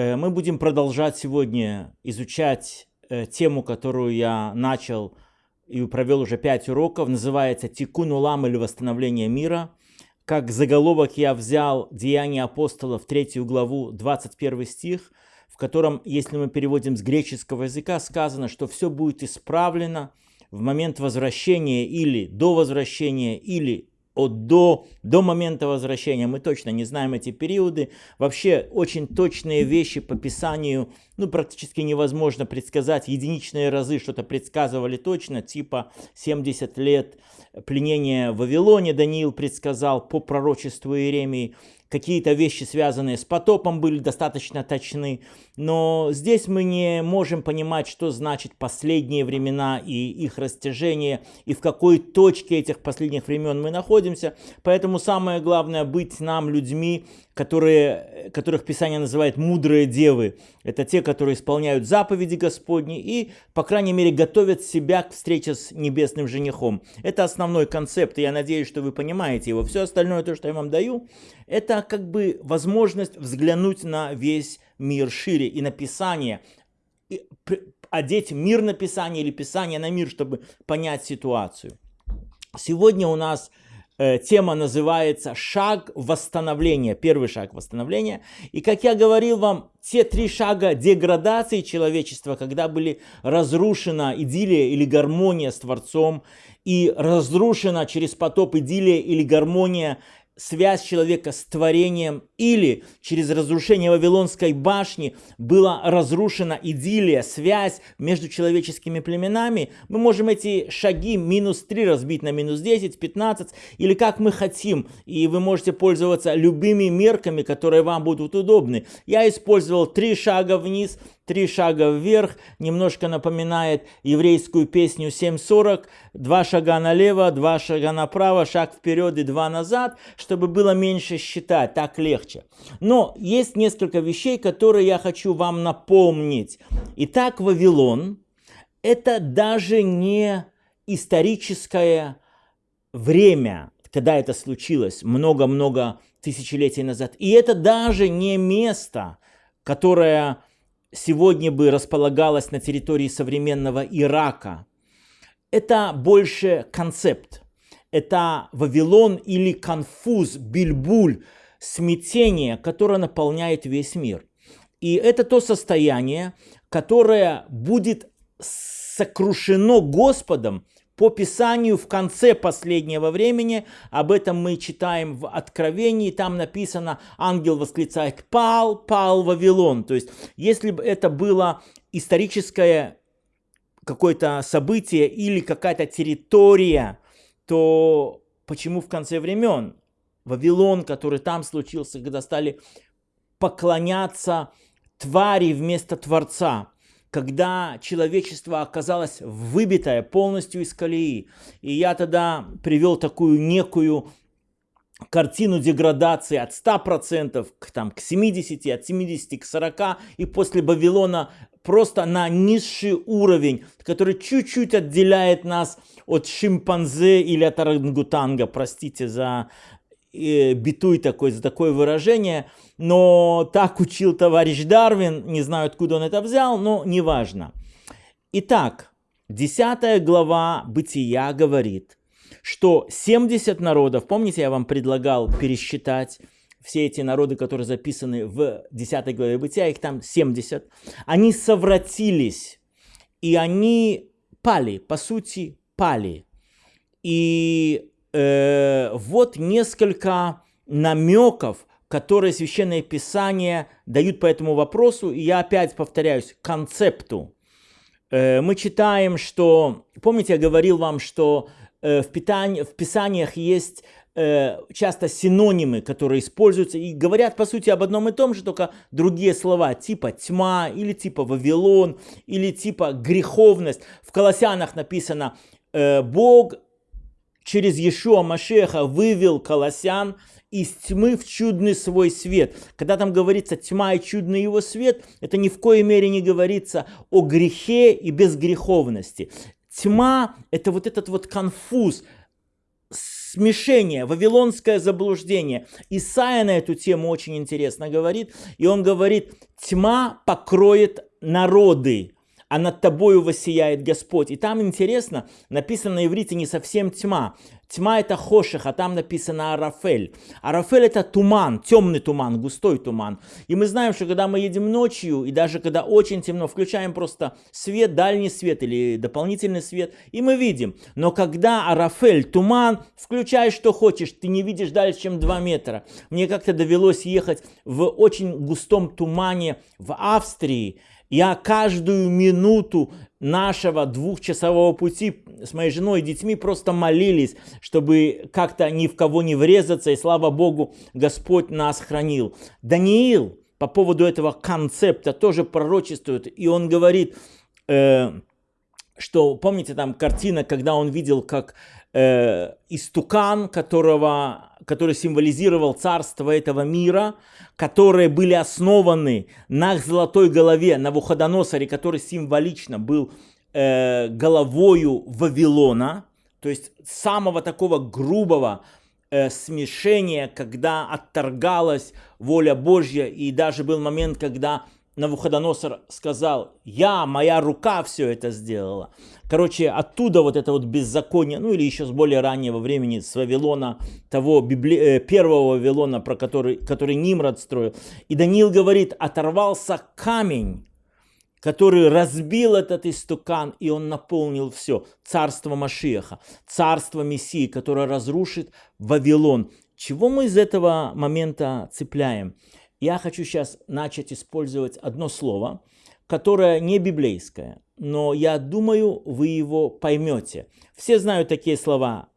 Э, мы будем продолжать сегодня изучать э, тему, которую я начал и провел уже пять уроков. Называется «Тикун улам» или «Восстановление мира». Как заголовок я взял «Деяния апостолов», третью главу, 21 стих, в котором, если мы переводим с греческого языка, сказано, что все будет исправлено в момент возвращения или до возвращения, или от до, до момента возвращения, мы точно не знаем эти периоды. Вообще очень точные вещи по Писанию, ну практически невозможно предсказать. Единичные разы что-то предсказывали точно, типа 70 лет пленения в Вавилоне Даниил предсказал по пророчеству Иеремии какие-то вещи, связанные с потопом, были достаточно точны. Но здесь мы не можем понимать, что значит последние времена и их растяжение, и в какой точке этих последних времен мы находимся. Поэтому самое главное быть нам людьми, которые, которых Писание называет мудрые девы. Это те, которые исполняют заповеди Господни и, по крайней мере, готовят себя к встрече с небесным женихом. Это основной концепт, и я надеюсь, что вы понимаете его. Все остальное, то, что я вам даю, это как бы возможность взглянуть на весь мир шире и на Писание, и одеть мир на Писание или Писание на мир, чтобы понять ситуацию. Сегодня у нас тема называется «Шаг восстановления», первый шаг восстановления. И как я говорил вам, те три шага деградации человечества, когда были разрушена идиллия или гармония с Творцом, и разрушена через потоп идиллия или гармония связь человека с творением или через разрушение Вавилонской башни была разрушена идиллия, связь между человеческими племенами, мы можем эти шаги минус 3 разбить на минус 10, 15 или как мы хотим. И вы можете пользоваться любыми мерками, которые вам будут удобны. Я использовал 3 шага вниз, три шага вверх, немножко напоминает еврейскую песню 7.40, два шага налево, два шага направо, шаг вперед и два назад, чтобы было меньше считать, так легче. Но есть несколько вещей, которые я хочу вам напомнить. Итак, Вавилон – это даже не историческое время, когда это случилось, много-много тысячелетий назад. И это даже не место, которое сегодня бы располагалась на территории современного Ирака. Это больше концепт. Это Вавилон или конфуз, бильбуль, смятение, которое наполняет весь мир. И это то состояние, которое будет сокрушено Господом по Писанию в конце последнего времени, об этом мы читаем в Откровении, там написано, ангел восклицает, пал, пал Вавилон. То есть, если бы это было историческое какое-то событие или какая-то территория, то почему в конце времен Вавилон, который там случился, когда стали поклоняться твари вместо Творца, когда человечество оказалось выбитое полностью из колеи. И я тогда привел такую некую картину деградации от 100% к, там, к 70, от 70 к 40, и после Вавилона просто на низший уровень, который чуть-чуть отделяет нас от шимпанзе или от орангутанга, простите за битуй такой, за такое выражение, но так учил товарищ Дарвин, не знаю, откуда он это взял, но неважно. Итак, 10 глава Бытия говорит, что 70 народов, помните, я вам предлагал пересчитать все эти народы, которые записаны в 10 главе Бытия, их там 70, они совратились, и они пали, по сути, пали. И э, вот несколько намеков, которые Священное Писание дают по этому вопросу. И я опять повторяюсь, концепту. Э, мы читаем, что... Помните, я говорил вам, что э, в, питании, в Писаниях есть часто синонимы, которые используются и говорят, по сути, об одном и том же, только другие слова, типа тьма, или типа Вавилон, или типа греховность. В Колоссянах написано, Бог через Иешуа Машеха вывел колосян из тьмы в чудный свой свет. Когда там говорится тьма и чудный его свет, это ни в коей мере не говорится о грехе и безгреховности. Тьма – это вот этот вот конфуз, смешение, вавилонское заблуждение. Исайя на эту тему очень интересно говорит, и он говорит, тьма покроет народы, а над тобою воссияет Господь. И там интересно, написано на иврите не совсем тьма. Тьма это хоших, а там написано арафель. Арафель это туман, темный туман, густой туман. И мы знаем, что когда мы едем ночью, и даже когда очень темно, включаем просто свет, дальний свет или дополнительный свет, и мы видим. Но когда арафель, туман, включай что хочешь, ты не видишь дальше, чем 2 метра. Мне как-то довелось ехать в очень густом тумане в Австрии, я каждую минуту нашего двухчасового пути с моей женой и детьми просто молились, чтобы как-то ни в кого не врезаться, и слава Богу, Господь нас хранил. Даниил по поводу этого концепта тоже пророчествует, и он говорит, э, что, помните там картина, когда он видел, как э, истукан, которого, который символизировал царство этого мира, которые были основаны на золотой голове на Навуходоносоре, который символично был э, головою Вавилона, то есть самого такого грубого э, смешения, когда отторгалась воля Божья, и даже был момент, когда Навуходоносор сказал, я, моя рука все это сделала. Короче, оттуда вот это вот беззаконие, ну или еще с более раннего времени, с Вавилона, того библи... Э, первого Вавилона, про который, который Нимрод строил. И Даниил говорит, оторвался камень, который разбил этот истукан, и он наполнил все. Царство Машиаха, царство Мессии, которое разрушит Вавилон. Чего мы из этого момента цепляем? Я хочу сейчас начать использовать одно слово, которое не библейское, но я думаю, вы его поймете. Все знают такие слова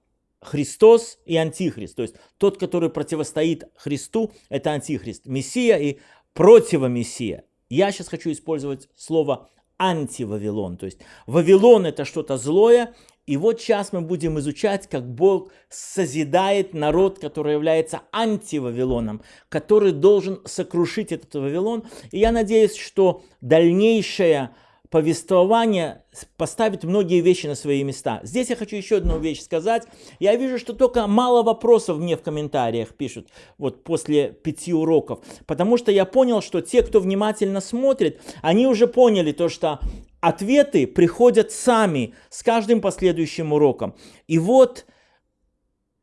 Христос и Антихрист. То есть тот, который противостоит Христу, это Антихрист. Мессия и противомессия. Я сейчас хочу использовать слово антивавилон. То есть Вавилон это что-то злое, и вот сейчас мы будем изучать, как Бог созидает народ, который является антивавилоном, который должен сокрушить этот Вавилон. И я надеюсь, что дальнейшее повествование поставит многие вещи на свои места. Здесь я хочу еще одну вещь сказать. Я вижу, что только мало вопросов мне в комментариях пишут вот после пяти уроков. Потому что я понял, что те, кто внимательно смотрит, они уже поняли то, что ответы приходят сами с каждым последующим уроком. И вот,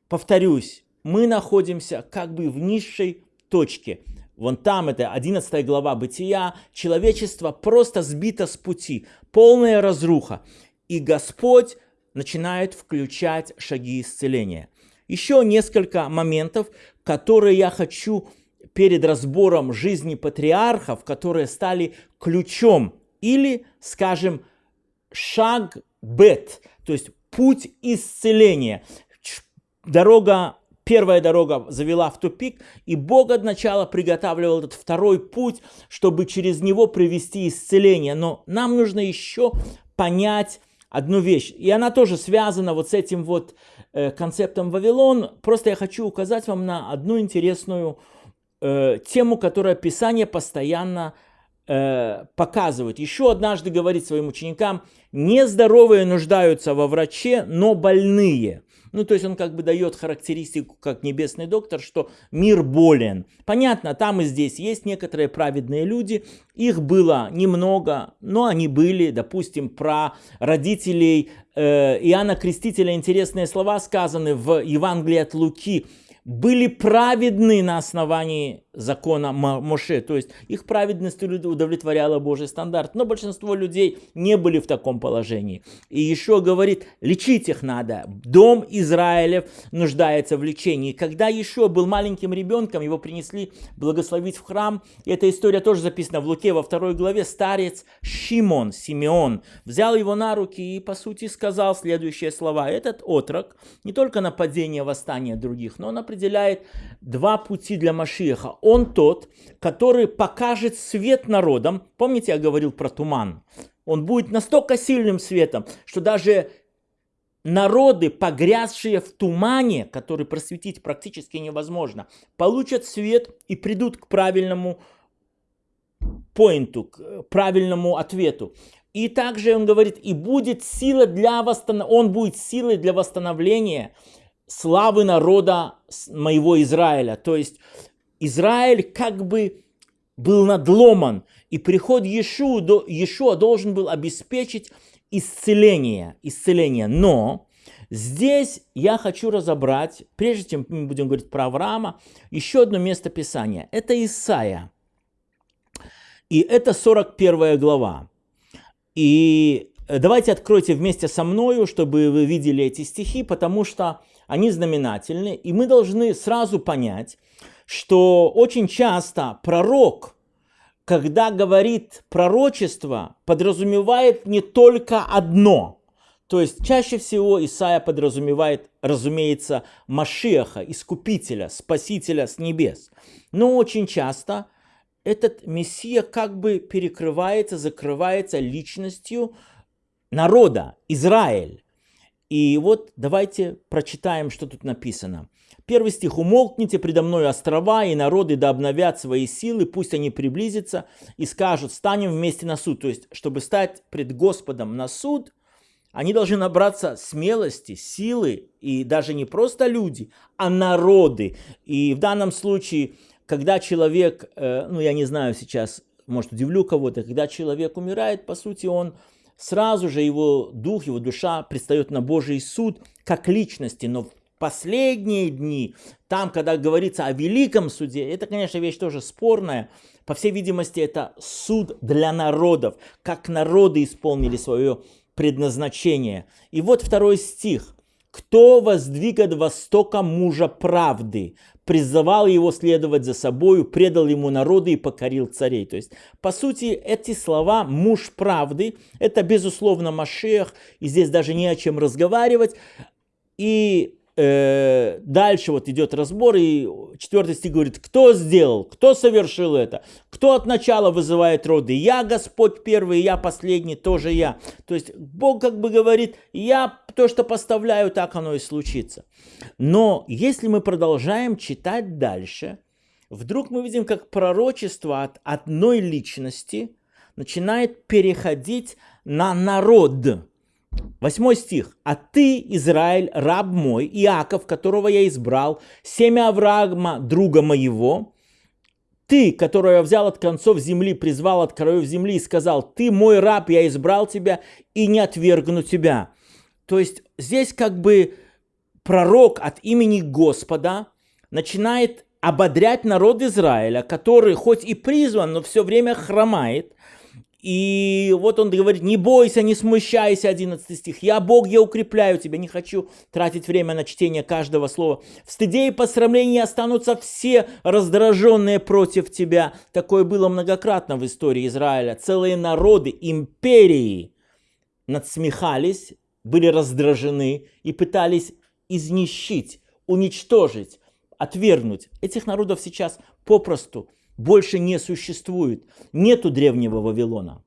повторюсь, мы находимся как бы в низшей точке. Вон там, это 11 глава Бытия, человечество просто сбито с пути, полная разруха. И Господь начинает включать шаги исцеления. Еще несколько моментов, которые я хочу перед разбором жизни патриархов, которые стали ключом или, скажем, шаг бет, то есть путь исцеления. Дорога Первая дорога завела в тупик, и Бог от начала приготавливал этот второй путь, чтобы через него привести исцеление. Но нам нужно еще понять одну вещь, и она тоже связана вот с этим вот э, концептом Вавилон. Просто я хочу указать вам на одну интересную э, тему, которую Писание постоянно э, показывает. Еще однажды говорит своим ученикам, нездоровые нуждаются во враче, но больные. Ну, то есть он как бы дает характеристику, как небесный доктор, что мир болен. Понятно, там и здесь есть некоторые праведные люди, их было немного, но они были, допустим, про родителей э, Иоанна Крестителя. Интересные слова сказаны в Евангелии от Луки были праведны на основании закона Моше, то есть их праведность удовлетворяла Божий стандарт, но большинство людей не были в таком положении. И еще говорит, лечить их надо, дом Израилев нуждается в лечении. Когда еще был маленьким ребенком, его принесли благословить в храм, и эта история тоже записана в Луке во второй главе, старец Шимон, Симеон, взял его на руки и по сути сказал следующие слова, этот отрок не только нападение, восстание других, но он определяет два пути для Машиеха он тот, который покажет свет народам. Помните, я говорил про туман? Он будет настолько сильным светом, что даже народы, погрязшие в тумане, который просветить практически невозможно, получат свет и придут к правильному поинту, к правильному ответу. И также он говорит, и будет сила для восстановления, он будет силой для восстановления славы народа моего Израиля. То есть Израиль как бы был надломан, и приход Иешуа, должен был обеспечить исцеление, исцеление. Но здесь я хочу разобрать, прежде чем мы будем говорить про Авраама, еще одно место Писания. Это Исаия. И это 41 глава. И давайте откройте вместе со мною, чтобы вы видели эти стихи, потому что они знаменательны. И мы должны сразу понять, что очень часто пророк – когда говорит пророчество, подразумевает не только одно. То есть чаще всего Исаия подразумевает, разумеется, Машеха, Искупителя, Спасителя с небес. Но очень часто этот Мессия как бы перекрывается, закрывается личностью народа, Израиль. И вот давайте прочитаем, что тут написано. Первый стих. «Умолкните предо мной острова, и народы да обновят свои силы, пусть они приблизятся и скажут, станем вместе на суд». То есть, чтобы стать пред Господом на суд, они должны набраться смелости, силы, и даже не просто люди, а народы. И в данном случае, когда человек, э, ну я не знаю сейчас, может удивлю кого-то, когда человек умирает, по сути, он сразу же его дух, его душа предстает на Божий суд как личности, но последние дни, там, когда говорится о великом суде, это, конечно, вещь тоже спорная. По всей видимости, это суд для народов, как народы исполнили свое предназначение. И вот второй стих. «Кто воздвигает востока мужа правды, призывал его следовать за собою, предал ему народы и покорил царей». То есть, по сути, эти слова «муж правды» — это, безусловно, Машех, и здесь даже не о чем разговаривать. И дальше вот идет разбор, и четвертый стих говорит, кто сделал, кто совершил это, кто от начала вызывает роды, я Господь первый, я последний, тоже я. То есть Бог как бы говорит, я то, что поставляю, так оно и случится. Но если мы продолжаем читать дальше, вдруг мы видим, как пророчество от одной личности начинает переходить на народ. Восьмой стих. «А ты, Израиль, раб мой, Иаков, которого я избрал, семя Авраама, друга моего, ты, которого я взял от концов земли, призвал от краев земли и сказал, ты мой раб, я избрал тебя и не отвергну тебя». То есть здесь как бы пророк от имени Господа начинает ободрять народ Израиля, который хоть и призван, но все время хромает, и вот он говорит, не бойся, не смущайся, 11 стих. Я Бог, я укрепляю тебя, не хочу тратить время на чтение каждого слова. В стыде и посрамлении останутся все раздраженные против тебя. Такое было многократно в истории Израиля. Целые народы, империи надсмехались, были раздражены и пытались изнищить, уничтожить, отвергнуть. Этих народов сейчас попросту больше не существует. Нету древнего Вавилона,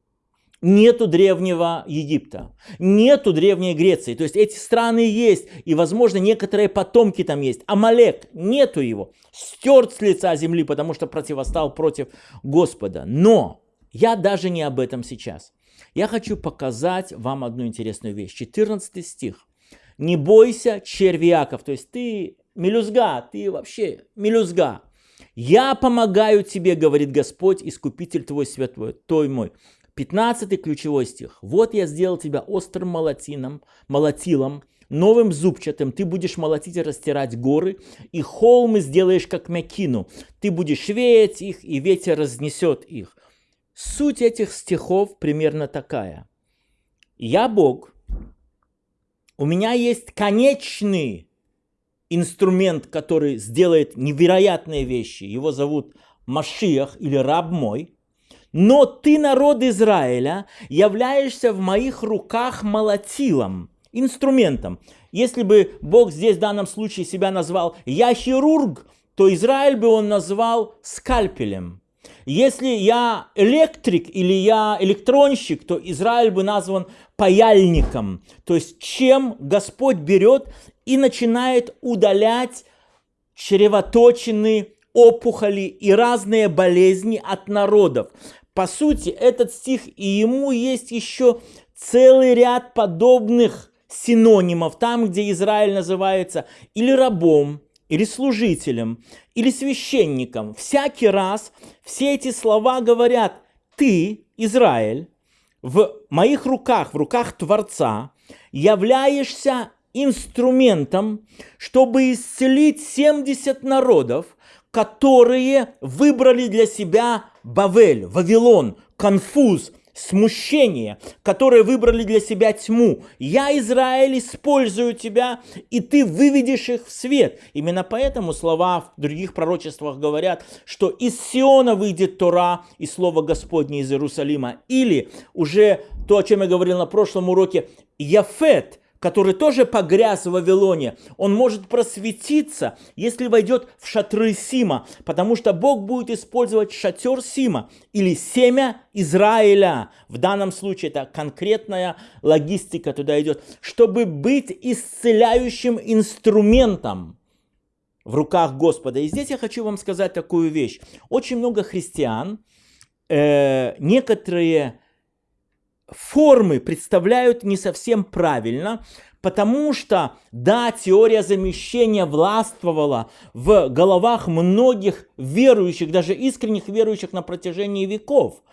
нету древнего Египта, нету древней Греции. То есть эти страны есть, и, возможно, некоторые потомки там есть. Амалек, нету его, стерт с лица земли, потому что противостал против Господа. Но я даже не об этом сейчас. Я хочу показать вам одну интересную вещь. 14 стих. «Не бойся, червяков». То есть ты мелюзга, ты вообще мелюзга. «Я помогаю тебе, говорит Господь, искупитель твой святой, той мой». 15 ключевой стих. «Вот я сделал тебя острым молотином, молотилом, новым зубчатым, ты будешь молотить и растирать горы, и холмы сделаешь как мякину, ты будешь веять их, и ветер разнесет их». Суть этих стихов примерно такая. Я Бог, у меня есть конечный инструмент, который сделает невероятные вещи. Его зовут Машиах или раб мой. Но ты, народ Израиля, являешься в моих руках молотилом, инструментом. Если бы Бог здесь в данном случае себя назвал «я хирург», то Израиль бы он назвал скальпелем. Если я электрик или я электронщик, то Израиль бы назван паяльником. То есть чем Господь берет и начинает удалять чревоточины, опухоли и разные болезни от народов. По сути, этот стих и ему есть еще целый ряд подобных синонимов, там, где Израиль называется или рабом, или служителем, или священником. Всякий раз все эти слова говорят, ты, Израиль, в моих руках, в руках Творца, являешься инструментом, чтобы исцелить 70 народов, которые выбрали для себя Бавель, Вавилон, конфуз, смущение, которые выбрали для себя тьму. Я, Израиль, использую тебя, и ты выведешь их в свет. Именно поэтому слова в других пророчествах говорят, что из Сиона выйдет Тора и Слово Господне из Иерусалима. Или уже то, о чем я говорил на прошлом уроке, Яфет – который тоже погряз в Вавилоне, он может просветиться, если войдет в шатры Сима, потому что Бог будет использовать шатер Сима или семя Израиля. В данном случае это конкретная логистика туда идет, чтобы быть исцеляющим инструментом в руках Господа. И здесь я хочу вам сказать такую вещь. Очень много христиан, э, некоторые формы представляют не совсем правильно, потому что, да, теория замещения властвовала в головах многих верующих, даже искренних верующих на протяжении веков.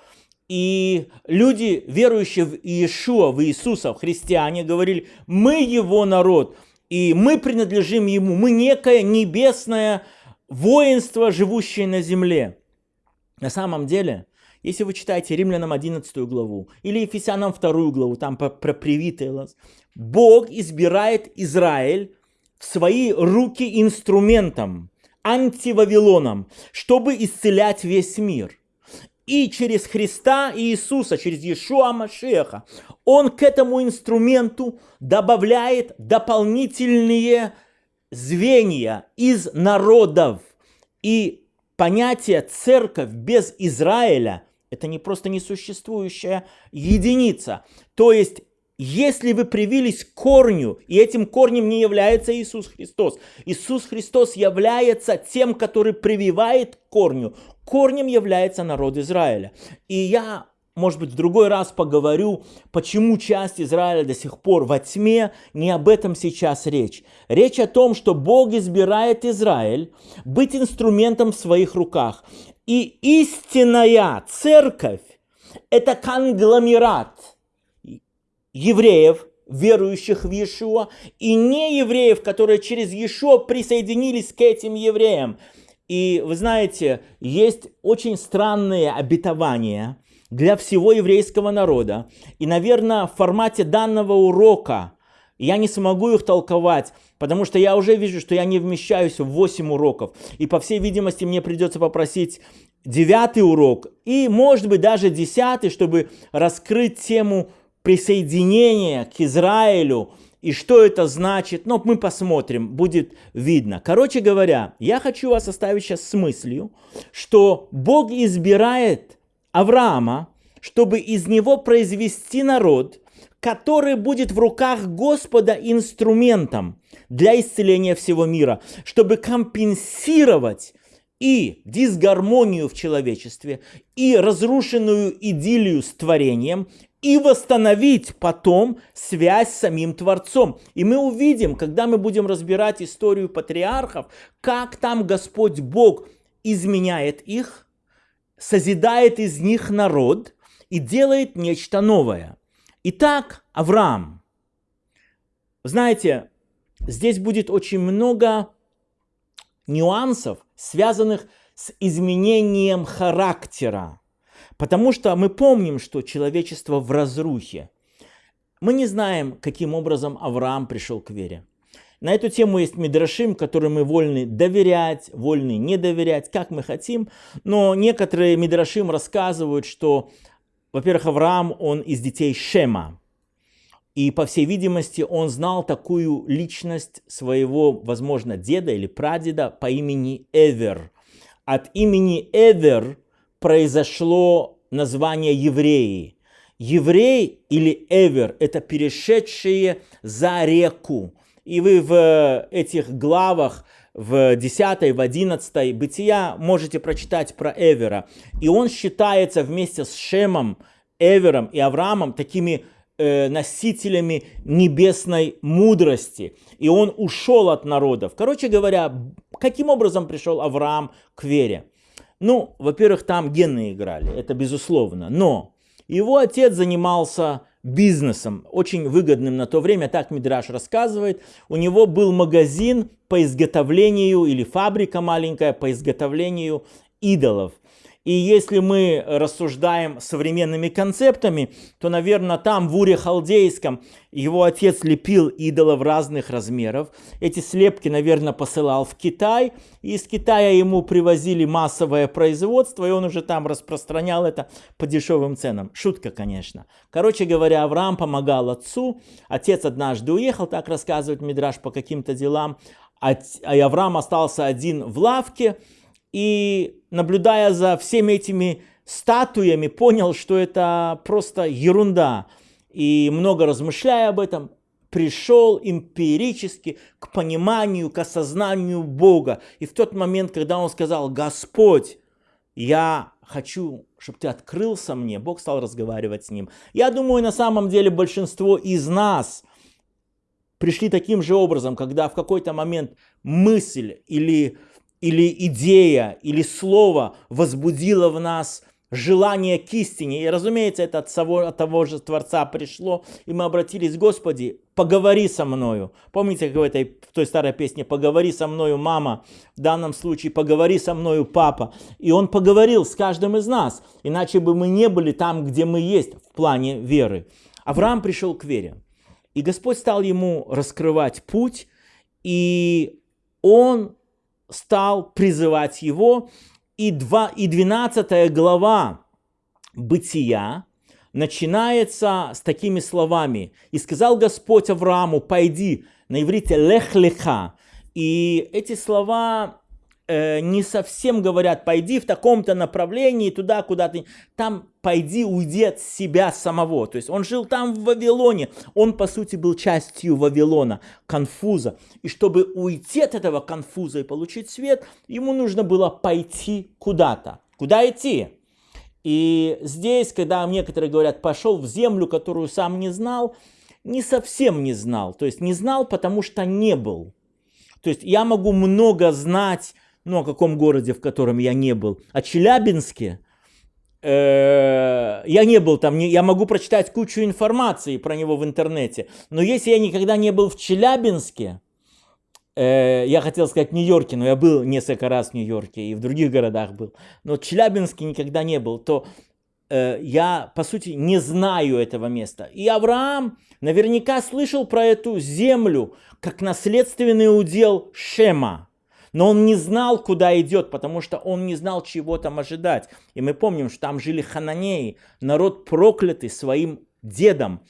И люди, верующие в Иешуа, в Иисуса, в христиане, говорили, мы его народ, и мы принадлежим ему, мы некое небесное воинство, живущее на земле. На самом деле, если вы читаете Римлянам 11 главу или Ефесянам 2 главу, там про, про привитый лаз, Бог избирает Израиль в свои руки инструментом, антивавилоном, чтобы исцелять весь мир. И через Христа Иисуса, через Иешуа Машеха, Он к этому инструменту добавляет дополнительные звенья из народов. И понятие церковь без Израиля это не просто несуществующая единица. То есть, если вы привились к корню, и этим корнем не является Иисус Христос, Иисус Христос является тем, который прививает корню, корнем является народ Израиля. И я может быть, в другой раз поговорю, почему часть Израиля до сих пор во тьме, не об этом сейчас речь. Речь о том, что Бог избирает Израиль быть инструментом в своих руках. И истинная церковь – это конгломерат евреев, верующих в Иешуа, и не евреев, которые через Иешуа присоединились к этим евреям. И вы знаете, есть очень странные обетования для всего еврейского народа. И, наверное, в формате данного урока я не смогу их толковать, потому что я уже вижу, что я не вмещаюсь в 8 уроков. И, по всей видимости, мне придется попросить девятый урок и, может быть, даже десятый, чтобы раскрыть тему присоединения к Израилю и что это значит. Но мы посмотрим, будет видно. Короче говоря, я хочу вас оставить сейчас с мыслью, что Бог избирает Авраама, чтобы из него произвести народ, который будет в руках Господа инструментом для исцеления всего мира, чтобы компенсировать и дисгармонию в человечестве, и разрушенную идиллию с творением, и восстановить потом связь с самим Творцом. И мы увидим, когда мы будем разбирать историю патриархов, как там Господь Бог изменяет их, созидает из них народ и делает нечто новое. Итак, Авраам. Знаете, здесь будет очень много нюансов, связанных с изменением характера. Потому что мы помним, что человечество в разрухе. Мы не знаем, каким образом Авраам пришел к вере. На эту тему есть Мидрашим, которым мы вольны доверять, вольны не доверять, как мы хотим. Но некоторые Мидрашим рассказывают, что во-первых, Авраам, он из детей Шема. И, по всей видимости, он знал такую личность своего, возможно, деда или прадеда по имени Эвер. От имени Эвер произошло название евреи. Еврей или Эвер – это перешедшие за реку. И вы в этих главах в 10, в 11 Бытия можете прочитать про Эвера. И он считается вместе с Шемом, Эвером и Авраамом такими э, носителями небесной мудрости. И он ушел от народов. Короче говоря, каким образом пришел Авраам к вере? Ну, во-первых, там гены играли, это безусловно. Но его отец занимался бизнесом, очень выгодным на то время, так Мидраш рассказывает. У него был магазин по изготовлению, или фабрика маленькая по изготовлению идолов. И если мы рассуждаем современными концептами, то, наверное, там в Уре Халдейском его отец лепил идолов разных размеров. Эти слепки, наверное, посылал в Китай. И из Китая ему привозили массовое производство, и он уже там распространял это по дешевым ценам. Шутка, конечно. Короче говоря, Авраам помогал отцу. Отец однажды уехал, так рассказывает Мидраш, по каким-то делам. А Авраам остался один в лавке и наблюдая за всеми этими статуями, понял, что это просто ерунда. И много размышляя об этом, пришел эмпирически к пониманию, к осознанию Бога. И в тот момент, когда он сказал, Господь, я хочу, чтобы ты открылся мне, Бог стал разговаривать с ним. Я думаю, на самом деле большинство из нас пришли таким же образом, когда в какой-то момент мысль или или идея, или слово возбудило в нас желание к истине. И, разумеется, это от того, от того же Творца пришло, и мы обратились, Господи, поговори со мною. Помните, как в, этой, в той старой песне «Поговори со мною, мама», в данном случае «Поговори со мною, папа». И Он поговорил с каждым из нас, иначе бы мы не были там, где мы есть в плане веры. Авраам пришел к вере, и Господь стал ему раскрывать путь, и он стал призывать его. И, 2, и 12 глава Бытия начинается с такими словами. «И сказал Господь Аврааму, пойди». На иврите «лех леха». И эти слова э, не совсем говорят, пойди в таком-то направлении, туда, куда ты... Там пойди, уйди от себя самого. То есть он жил там в Вавилоне. Он, по сути, был частью Вавилона, конфуза. И чтобы уйти от этого конфуза и получить свет, ему нужно было пойти куда-то. Куда идти? И здесь, когда некоторые говорят, пошел в землю, которую сам не знал, не совсем не знал. То есть не знал, потому что не был. То есть я могу много знать ну, о каком городе, в котором я не был, о Челябинске, э, я не был там, я могу прочитать кучу информации про него в интернете, но если я никогда не был в Челябинске, э, я хотел сказать Нью-Йорке, но я был несколько раз в Нью-Йорке и в других городах был, но Челябинске никогда не был, то э, я, по сути, не знаю этого места. И Авраам наверняка слышал про эту землю как наследственный удел Шема. Но он не знал, куда идет, потому что он не знал, чего там ожидать. И мы помним, что там жили хананеи, народ проклятый своим дедом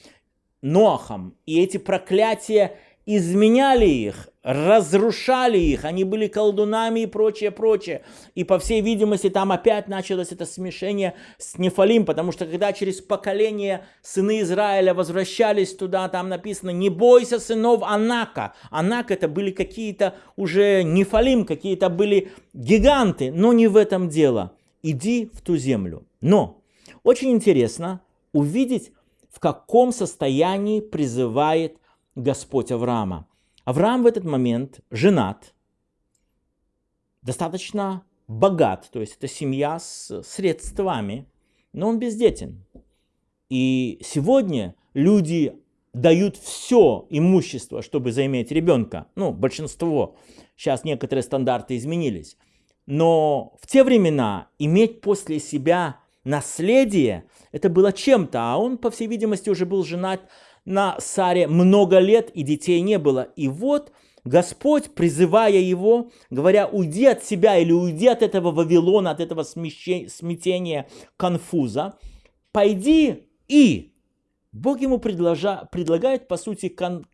Ноахом. И эти проклятия изменяли их, разрушали их, они были колдунами и прочее, прочее. И по всей видимости там опять началось это смешение с Нефалим, потому что когда через поколение сыны Израиля возвращались туда, там написано «Не бойся сынов Анака». Анак это были какие-то уже Нефалим, какие-то были гиганты, но не в этом дело. Иди в ту землю. Но очень интересно увидеть, в каком состоянии призывает Господь Авраама. Авраам в этот момент женат, достаточно богат, то есть это семья с средствами, но он бездетен. И сегодня люди дают все имущество, чтобы заиметь ребенка. Ну, большинство. Сейчас некоторые стандарты изменились. Но в те времена иметь после себя наследие, это было чем-то. А он, по всей видимости, уже был женат на Саре много лет, и детей не было. И вот Господь, призывая его, говоря, уйди от себя или уйди от этого Вавилона, от этого смятения, конфуза, пойди и... Бог ему предложа, предлагает, по сути, кон,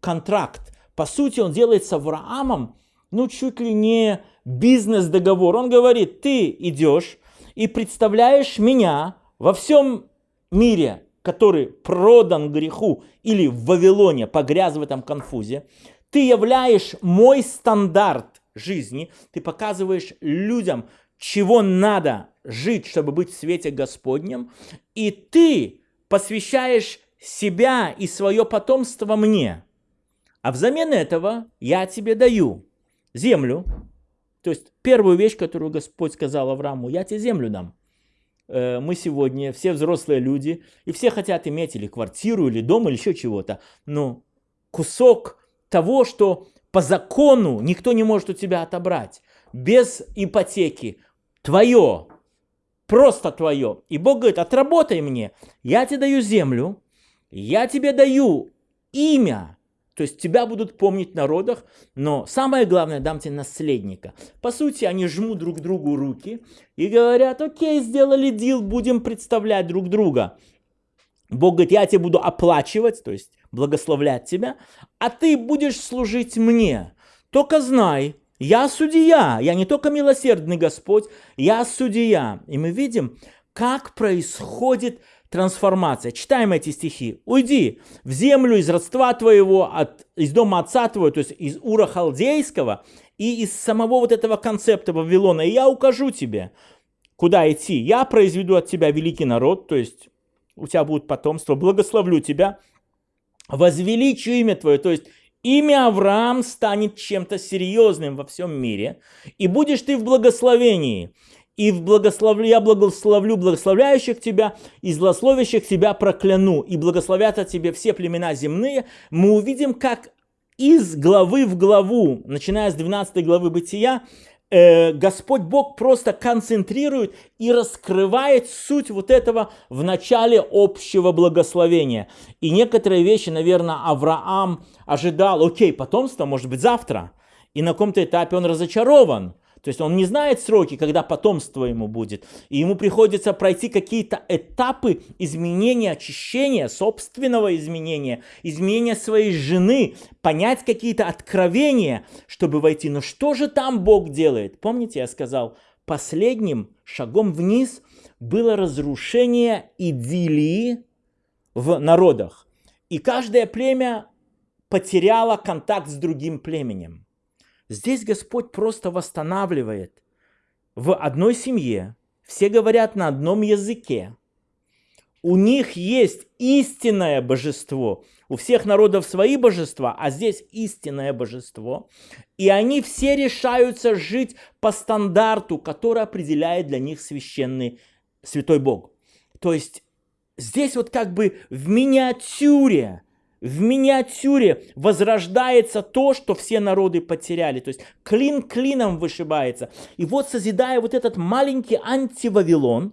контракт. По сути, он делает с Авраамом, ну, чуть ли не бизнес-договор. Он говорит, ты идешь и представляешь меня во всем мире, который продан греху или в Вавилоне погряз в этом конфузе, ты являешь мой стандарт жизни, ты показываешь людям, чего надо жить, чтобы быть в свете Господнем, и ты посвящаешь себя и свое потомство мне. А взамен этого я тебе даю землю. То есть первую вещь, которую Господь сказал Аврааму, я тебе землю дам. Э, мы сегодня все взрослые люди, и все хотят иметь или квартиру, или дом, или еще чего-то. Но кусок того, что по закону никто не может у тебя отобрать, без ипотеки, твое, просто твое. И Бог говорит, отработай мне, я тебе даю землю, я тебе даю имя, то есть тебя будут помнить в народах, но самое главное, дам тебе наследника. По сути, они жмут друг другу руки и говорят, окей, сделали дел, будем представлять друг друга. Бог говорит, я тебе буду оплачивать, то есть благословлять тебя, а ты будешь служить мне. Только знай, я судья, я не только милосердный Господь, я судья. И мы видим, как происходит трансформация. Читаем эти стихи. «Уйди в землю из родства твоего, от, из дома отца твоего, то есть из Ура Халдейского, и из самого вот этого концепта Вавилона, и я укажу тебе, куда идти. Я произведу от тебя великий народ, то есть у тебя будет потомство, благословлю тебя, возвеличу имя твое, то есть имя Авраам станет чем-то серьезным во всем мире, и будешь ты в благословении и в благословлю, я благословлю благословляющих тебя, и злословящих тебя прокляну, и благословят от тебе все племена земные, мы увидим, как из главы в главу, начиная с 12 главы Бытия, э, Господь Бог просто концентрирует и раскрывает суть вот этого в начале общего благословения. И некоторые вещи, наверное, Авраам ожидал, окей, потомство может быть завтра, и на каком-то этапе он разочарован – то есть он не знает сроки, когда потомство ему будет. И ему приходится пройти какие-то этапы изменения, очищения, собственного изменения, изменения своей жены, понять какие-то откровения, чтобы войти. Но что же там Бог делает? Помните, я сказал, последним шагом вниз было разрушение идиллии в народах. И каждое племя потеряло контакт с другим племенем. Здесь Господь просто восстанавливает. В одной семье все говорят на одном языке. У них есть истинное божество. У всех народов свои божества, а здесь истинное божество. И они все решаются жить по стандарту, который определяет для них священный святой Бог. То есть здесь вот как бы в миниатюре в миниатюре возрождается то, что все народы потеряли. То есть клин клином вышибается. И вот созидая вот этот маленький антивавилон,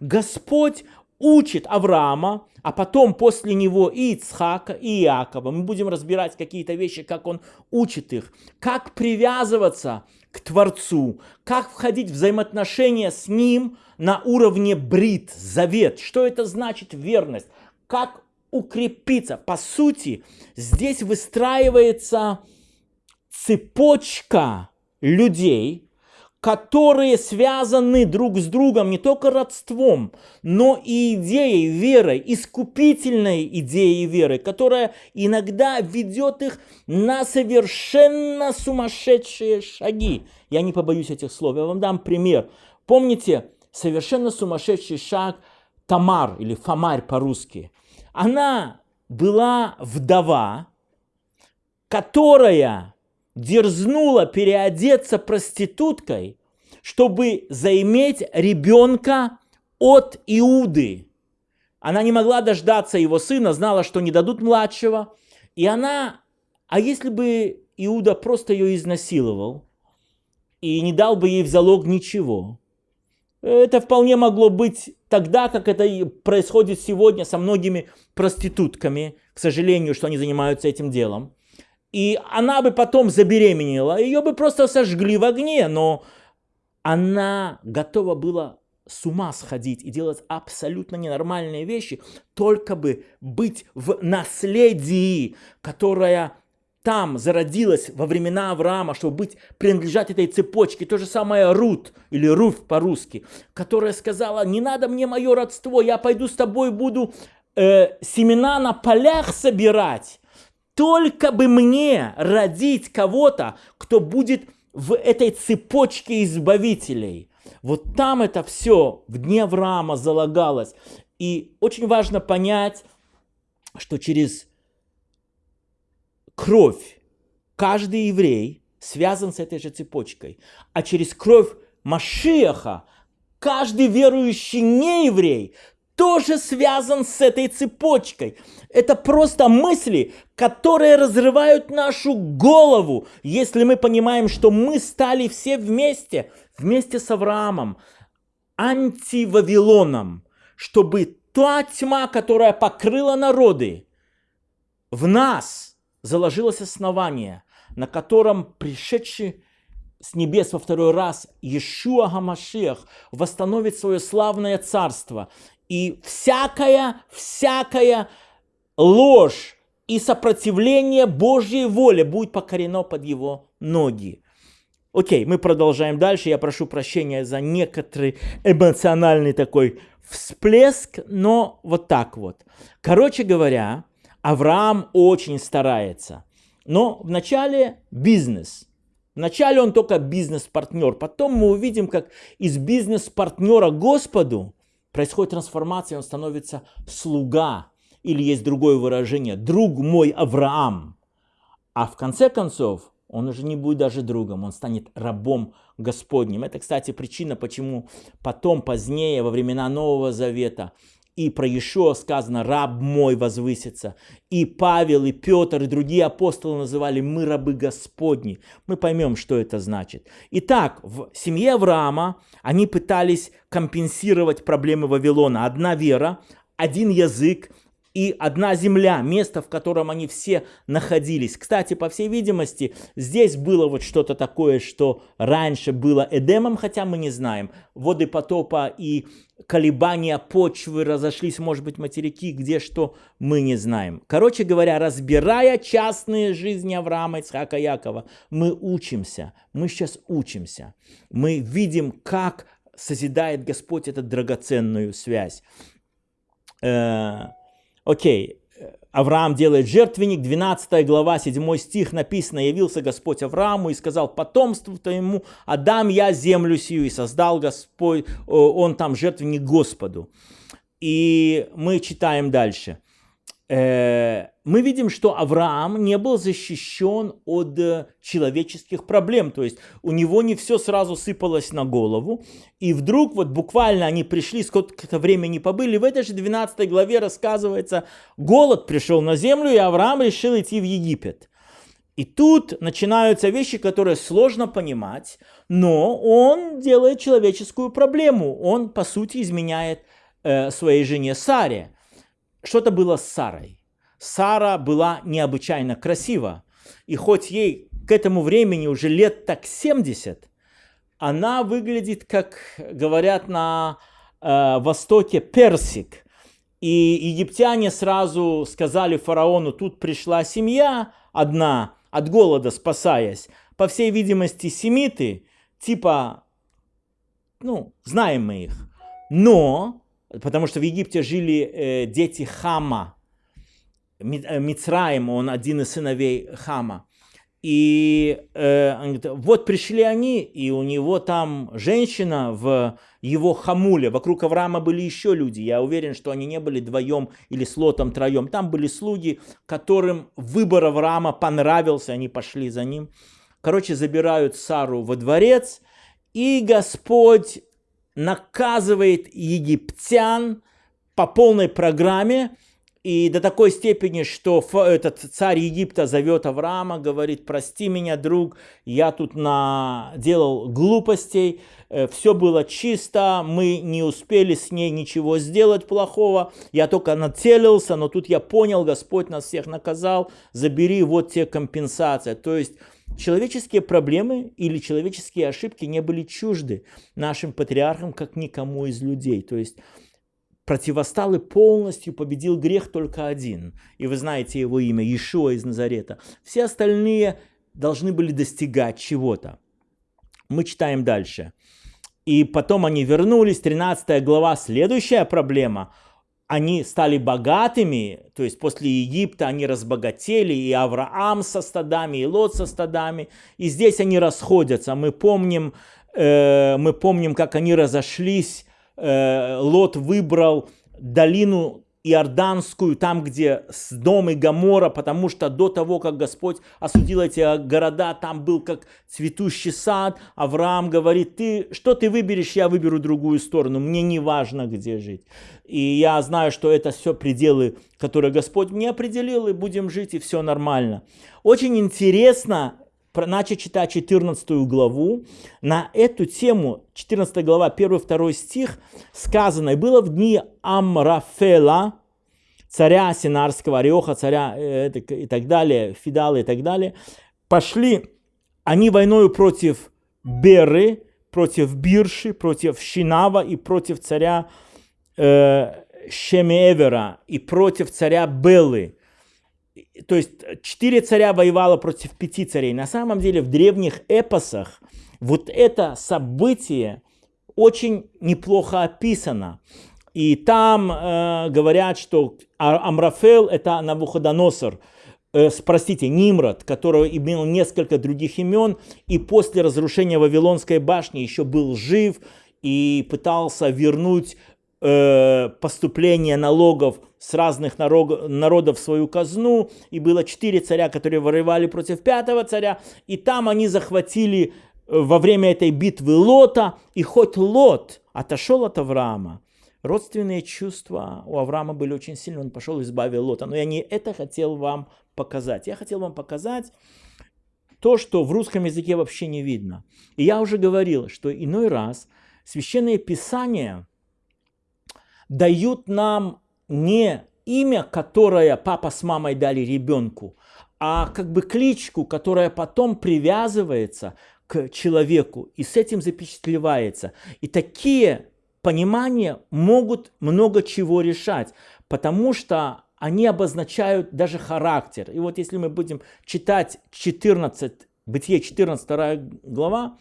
Господь учит Авраама, а потом после него и Ицхака, и Иакова. Мы будем разбирать какие-то вещи, как он учит их, как привязываться к Творцу, как входить в взаимоотношения с Ним на уровне брит, завет. Что это значит верность? Как укрепиться. По сути, здесь выстраивается цепочка людей, которые связаны друг с другом не только родством, но и идеей веры, искупительной идеей веры, которая иногда ведет их на совершенно сумасшедшие шаги. Я не побоюсь этих слов, я вам дам пример. Помните, совершенно сумасшедший шаг Тамар или Фомарь по-русски – она была вдова, которая дерзнула переодеться проституткой, чтобы заиметь ребенка от Иуды. Она не могла дождаться его сына, знала, что не дадут младшего. И она, а если бы Иуда просто ее изнасиловал и не дал бы ей в залог ничего, это вполне могло быть тогда, как это происходит сегодня со многими проститутками, к сожалению, что они занимаются этим делом. И она бы потом забеременела, ее бы просто сожгли в огне, но она готова была с ума сходить и делать абсолютно ненормальные вещи, только бы быть в наследии, которое там зародилась во времена Авраама, чтобы быть, принадлежать этой цепочке. То же самое Рут, или Руф по-русски, которая сказала, не надо мне мое родство, я пойду с тобой буду э, семена на полях собирать. Только бы мне родить кого-то, кто будет в этой цепочке избавителей. Вот там это все в дне Авраама залагалось. И очень важно понять, что через кровь. Каждый еврей связан с этой же цепочкой, а через кровь Машиаха каждый верующий нееврей тоже связан с этой цепочкой. Это просто мысли, которые разрывают нашу голову, если мы понимаем, что мы стали все вместе, вместе с Авраамом, антивавилоном, чтобы та тьма, которая покрыла народы, в нас заложилось основание, на котором пришедший с небес во второй раз Иешуа Гамашех восстановит свое славное царство. И всякая, всякая ложь и сопротивление Божьей воле будет покорено под его ноги. Окей, мы продолжаем дальше. Я прошу прощения за некоторый эмоциональный такой всплеск, но вот так вот. Короче говоря, Авраам очень старается. Но вначале бизнес. Вначале он только бизнес-партнер. Потом мы увидим, как из бизнес-партнера Господу происходит трансформация, он становится слуга. Или есть другое выражение, друг мой Авраам. А в конце концов, он уже не будет даже другом, он станет рабом Господним. Это, кстати, причина, почему потом, позднее, во времена Нового Завета, и про Иешуа сказано «раб мой возвысится». И Павел, и Петр, и другие апостолы называли «мы рабы Господни». Мы поймем, что это значит. Итак, в семье Авраама они пытались компенсировать проблемы Вавилона. Одна вера, один язык, и одна земля, место, в котором они все находились. Кстати, по всей видимости, здесь было вот что-то такое, что раньше было Эдемом, хотя мы не знаем. Воды потопа и колебания почвы разошлись, может быть, материки, где что, мы не знаем. Короче говоря, разбирая частные жизни Авраама, Ицхака, Якова, мы учимся, мы сейчас учимся. Мы видим, как созидает Господь эту драгоценную связь. Э, Окей, Авраам делает жертвенник, 12 глава, 7 стих написано, «Явился Господь Аврааму и сказал потомству твоему, отдам я землю сию, и создал Господь, он там жертвенник Господу». И мы читаем дальше. Мы видим, что Авраам не был защищен от э, человеческих проблем. То есть у него не все сразу сыпалось на голову. И вдруг вот буквально они пришли, сколько-то времени побыли. В этой же 12 главе рассказывается, голод пришел на землю, и Авраам решил идти в Египет. И тут начинаются вещи, которые сложно понимать, но он делает человеческую проблему. Он, по сути, изменяет э, своей жене Саре. Что-то было с Сарой. Сара была необычайно красива. И хоть ей к этому времени уже лет так 70, она выглядит, как говорят на э, Востоке, персик. И египтяне сразу сказали фараону, тут пришла семья одна, от голода спасаясь. По всей видимости, семиты, типа, ну, знаем мы их. Но потому что в Египте жили э, дети Хама, Мицраим, он один из сыновей Хама. И э, говорит, вот пришли они, и у него там женщина в его хамуле. Вокруг Авраама были еще люди. Я уверен, что они не были вдвоем или с лотом троем. Там были слуги, которым выбор Авраама понравился, они пошли за ним. Короче, забирают Сару во дворец, и Господь наказывает египтян по полной программе, и до такой степени, что этот царь Египта зовет Авраама, говорит, прости меня, друг, я тут наделал глупостей, э, все было чисто, мы не успели с ней ничего сделать плохого, я только нацелился, но тут я понял, Господь нас всех наказал, забери вот те компенсации. То есть Человеческие проблемы или человеческие ошибки не были чужды нашим патриархам, как никому из людей. То есть противостал и полностью победил грех только один. И вы знаете его имя, Иешуа из Назарета. Все остальные должны были достигать чего-то. Мы читаем дальше. И потом они вернулись, 13 глава, следующая проблема – они стали богатыми, то есть после Египта они разбогатели, и Авраам со стадами, и Лот со стадами, и здесь они расходятся. Мы помним, э, мы помним как они разошлись, э, Лот выбрал долину Иорданскую, там, где с дом и Гамора, потому что до того, как Господь осудил эти города, там был как цветущий сад. Авраам говорит, ты, что ты выберешь, я выберу другую сторону, мне не важно, где жить. И я знаю, что это все пределы, которые Господь мне определил, и будем жить, и все нормально. Очень интересно начать читать 14 главу. На эту тему, 14 глава, 1-2 стих, сказано, «И было в дни Амрафела, царя Синарского, Ореха, царя э, и так далее, Фидала и так далее, пошли они войною против Беры, против Бирши, против Шинава и против царя э, Шемевера и против царя Белы то есть четыре царя воевало против пяти царей. На самом деле в древних эпосах вот это событие очень неплохо описано. И там э, говорят, что Амрафел это Навуходоносор, э, простите, Нимрод, который имел несколько других имен, и после разрушения Вавилонской башни еще был жив и пытался вернуть Э, поступления налогов с разных народов в свою казну, и было четыре царя, которые воевали против пятого царя, и там они захватили э, во время этой битвы Лота, и хоть Лот отошел от Авраама, родственные чувства у Авраама были очень сильны, он пошел и избавил Лота. Но я не это хотел вам показать. Я хотел вам показать то, что в русском языке вообще не видно. И я уже говорил, что иной раз священное писание – дают нам не имя, которое папа с мамой дали ребенку, а как бы кличку, которая потом привязывается к человеку и с этим запечатлевается. И такие понимания могут много чего решать, потому что они обозначают даже характер. И вот если мы будем читать 14, Бытие 14 глава,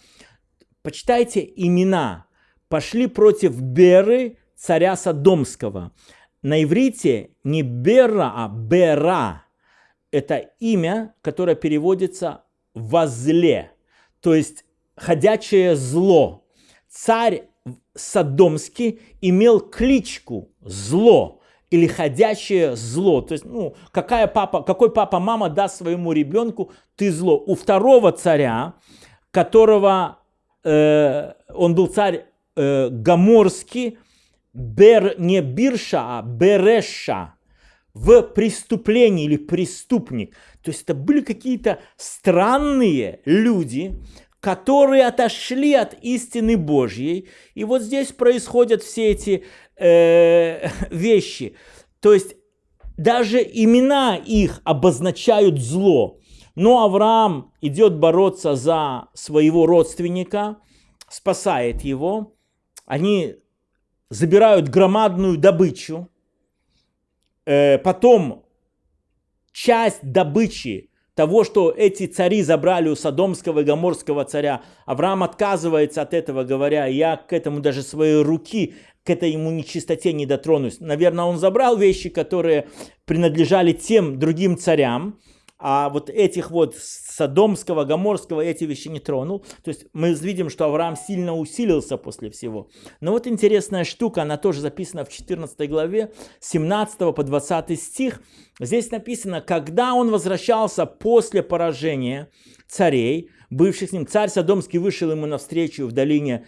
почитайте имена. Пошли против Беры, царя Содомского. На иврите не Бера, а Бера. Это имя, которое переводится «возле», то есть «ходячее зло». Царь Содомский имел кличку «зло» или «ходячее зло». То есть, ну, какая папа, какой папа-мама даст своему ребенку «ты зло». У второго царя, которого э, он был царь э, Гаморский, бер, не бирша, а береша в преступлении или преступник. То есть это были какие-то странные люди, которые отошли от истины Божьей. И вот здесь происходят все эти э, вещи. То есть даже имена их обозначают зло. Но Авраам идет бороться за своего родственника, спасает его. Они забирают громадную добычу, э, потом часть добычи того, что эти цари забрали у Содомского и Гоморского царя, Авраам отказывается от этого, говоря, я к этому даже своей руки, к этой ему нечистоте не дотронусь. Наверное, он забрал вещи, которые принадлежали тем другим царям, а вот этих вот Содомского, Гоморского эти вещи не тронул. То есть мы видим, что Авраам сильно усилился после всего. Но вот интересная штука, она тоже записана в 14 главе, 17 по 20 стих. Здесь написано, когда он возвращался после поражения царей, бывших с ним, царь Содомский вышел ему навстречу в долине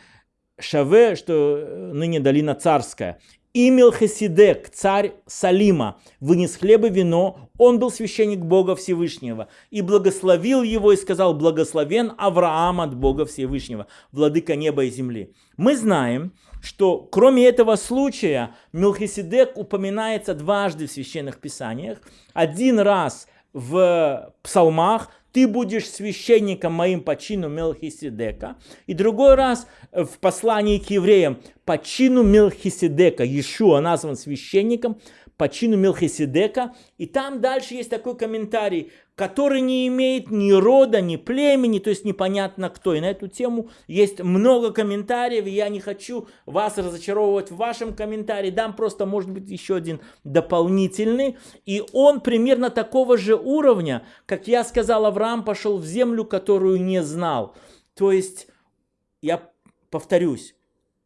Шаве, что ныне долина царская, и Мелхиседек, царь Салима, вынес хлеб и вино, он был священник Бога Всевышнего, и благословил его и сказал, благословен Авраам от Бога Всевышнего, владыка неба и земли. Мы знаем, что кроме этого случая Мелхиседек упоминается дважды в священных писаниях. Один раз в псалмах, ты будешь священником моим по чину Мелхиседека. И другой раз в послании к евреям по чину Мелхиседека. Иешуа назван священником по чину Мелхиседека. И там дальше есть такой комментарий, который не имеет ни рода, ни племени, то есть непонятно кто. И на эту тему есть много комментариев, и я не хочу вас разочаровывать в вашем комментарии. Дам просто, может быть, еще один дополнительный. И он примерно такого же уровня, как я сказал, Авраам пошел в землю, которую не знал. То есть, я повторюсь,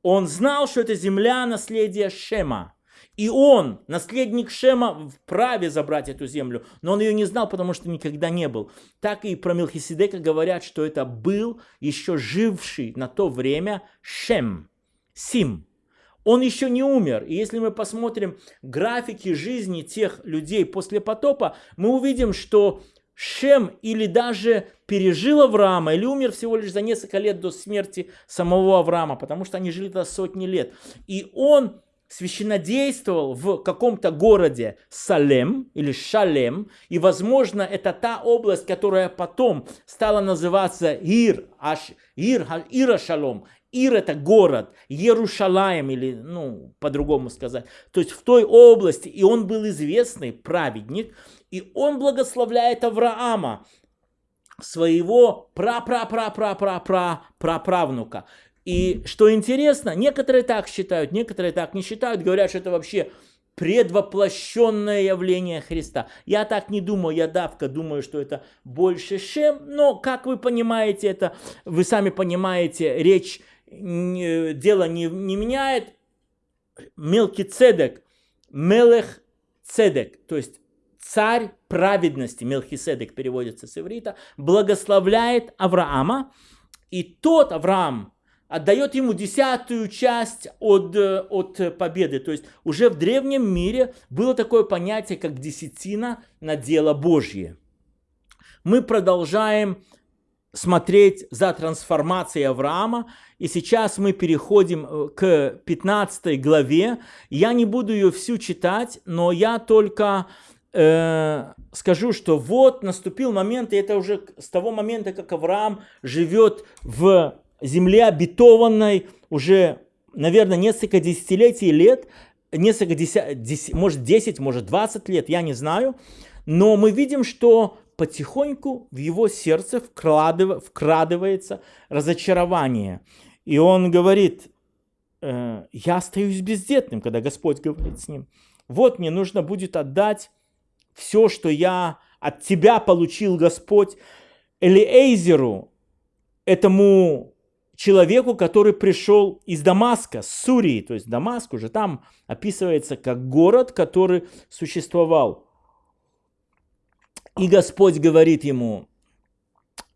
он знал, что это земля наследия Шема. И он, наследник Шема, вправе забрать эту землю, но он ее не знал, потому что никогда не был. Так и про Мелхиседека говорят, что это был еще живший на то время Шем, Сим. Он еще не умер. И если мы посмотрим графики жизни тех людей после потопа, мы увидим, что Шем или даже пережил Авраама, или умер всего лишь за несколько лет до смерти самого Авраама, потому что они жили до сотни лет. И он священнодействовал в каком-то городе Салем или Шалем, и, возможно, это та область, которая потом стала называться Ир, аж, Ир, Ира Шалом. Ир это город, Иерушалаем или, ну, по-другому сказать. То есть в той области, и он был известный праведник, и он благословляет Авраама, своего пра-пра-пра-пра-пра-пра-правнука. И что интересно, некоторые так считают, некоторые так не считают, говорят, что это вообще предвоплощенное явление Христа. Я так не думаю, я давка думаю, что это больше Шем, но, как вы понимаете, это, вы сами понимаете, речь, дело не, не меняет. Мелкий цедек, мелех цедек, то есть царь праведности, Мелхиседек переводится с иврита, благословляет Авраама, и тот Авраам, отдает ему десятую часть от, э, от победы. То есть уже в древнем мире было такое понятие, как десятина на дело Божье. Мы продолжаем смотреть за трансформацией Авраама. И сейчас мы переходим э, к 15 главе. Я не буду ее всю читать, но я только э, скажу, что вот наступил момент, и это уже с того момента, как Авраам живет в земле обетованной уже, наверное, несколько десятилетий лет, несколько десят, может 10, может 20 лет, я не знаю. Но мы видим, что потихоньку в его сердце вкрадыв, вкрадывается разочарование. И он говорит, э, я остаюсь бездетным, когда Господь говорит с ним. Вот мне нужно будет отдать все, что я от тебя получил, Господь, Элиэйзеру, этому человеку, который пришел из Дамаска, с Сурии, то есть Дамаск уже там описывается как город, который существовал. И Господь говорит ему,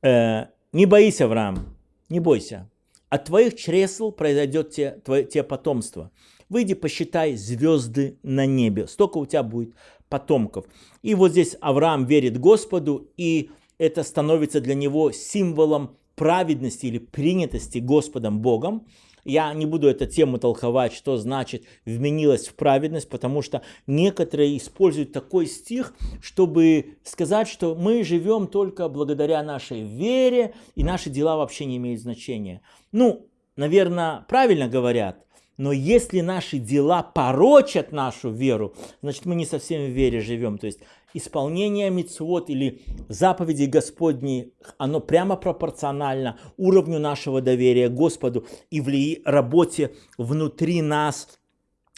э, не боись, Авраам, не бойся, от твоих чресл произойдет те, твое, те потомство. Выйди, посчитай звезды на небе, столько у тебя будет потомков. И вот здесь Авраам верит Господу, и это становится для него символом праведности или принятости Господом Богом. Я не буду эту тему толковать, что значит вменилась в праведность, потому что некоторые используют такой стих, чтобы сказать, что мы живем только благодаря нашей вере, и наши дела вообще не имеют значения. Ну, наверное, правильно говорят, но если наши дела порочат нашу веру, значит мы не совсем в вере живем. То есть исполнение мицвод или заповедей Господней, оно прямо пропорционально уровню нашего доверия Господу и в работе внутри нас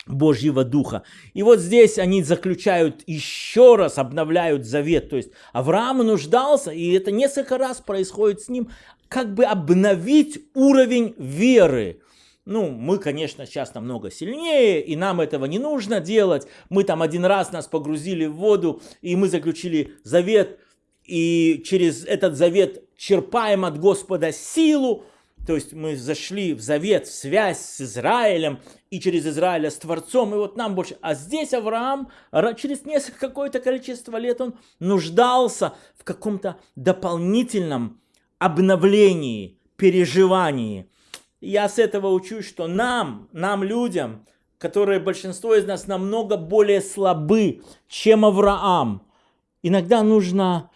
Божьего Духа. И вот здесь они заключают еще раз, обновляют завет. То есть Авраам нуждался, и это несколько раз происходит с ним, как бы обновить уровень веры. Ну, мы, конечно, сейчас намного сильнее, и нам этого не нужно делать. Мы там один раз нас погрузили в воду, и мы заключили завет, и через этот завет черпаем от Господа силу. То есть мы зашли в завет, в связь с Израилем, и через Израиля с Творцом, и вот нам больше. А здесь Авраам, через несколько какое-то количество лет, он нуждался в каком-то дополнительном обновлении, переживании – я с этого учусь, что нам, нам людям, которые большинство из нас намного более слабы, чем Авраам, иногда нужно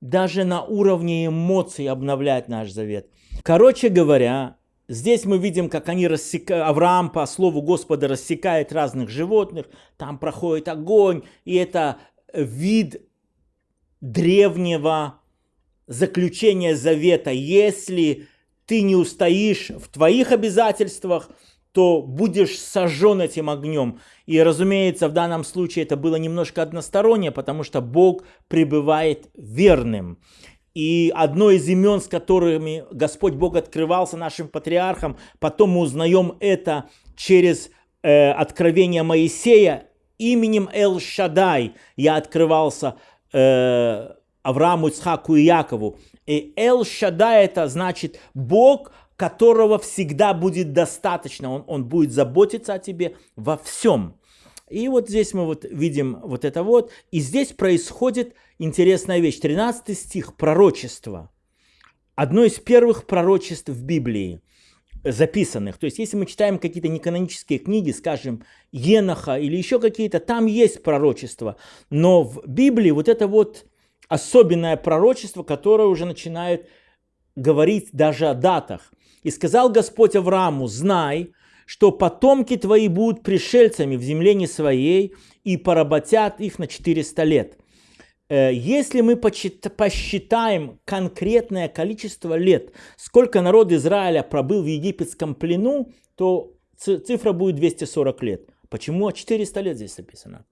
даже на уровне эмоций обновлять наш завет. Короче говоря, здесь мы видим, как они рассекают, Авраам по слову Господа рассекает разных животных, там проходит огонь, и это вид древнего заключения завета. Если ты не устоишь в твоих обязательствах, то будешь сожжен этим огнем. И, разумеется, в данном случае это было немножко одностороннее, потому что Бог пребывает верным. И одно из имен, с которыми Господь Бог открывался нашим патриархам, потом мы узнаем это через э, откровения Моисея, именем Эл-Шадай я открывался э, Аврааму, Ицхаку и Якову. И Эл-Шадай это значит Бог, которого всегда будет достаточно. Он, он будет заботиться о тебе во всем. И вот здесь мы вот видим вот это вот. И здесь происходит интересная вещь. 13 стих, пророчество. Одно из первых пророчеств в Библии записанных. То есть, если мы читаем какие-то неканонические книги, скажем, Еноха или еще какие-то, там есть пророчество. Но в Библии вот это вот особенное пророчество, которое уже начинает говорить даже о датах. «И сказал Господь Аврааму, знай, что потомки твои будут пришельцами в земле не своей и поработят их на 400 лет. Э, если мы посчитаем конкретное количество лет, сколько народ Израиля пробыл в египетском плену, то цифра будет 240 лет. Почему 400 лет здесь написано?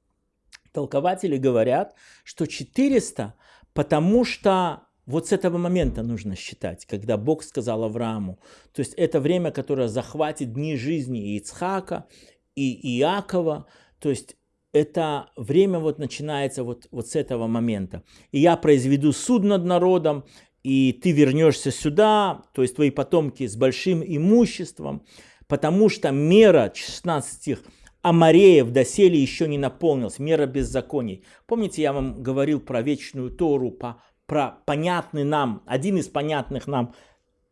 Толкователи говорят, что 400, потому что вот с этого момента нужно считать, когда Бог сказал Аврааму. То есть это время, которое захватит дни жизни Ицхака, и Иакова. То есть это время вот начинается вот, вот с этого момента. И я произведу суд над народом, и ты вернешься сюда, то есть твои потомки с большим имуществом, потому что мера, 16 стих, Амареев доселе еще не наполнилась, мера беззаконий. Помните, я вам говорил про вечную Тору, по, про понятный нам, один из понятных нам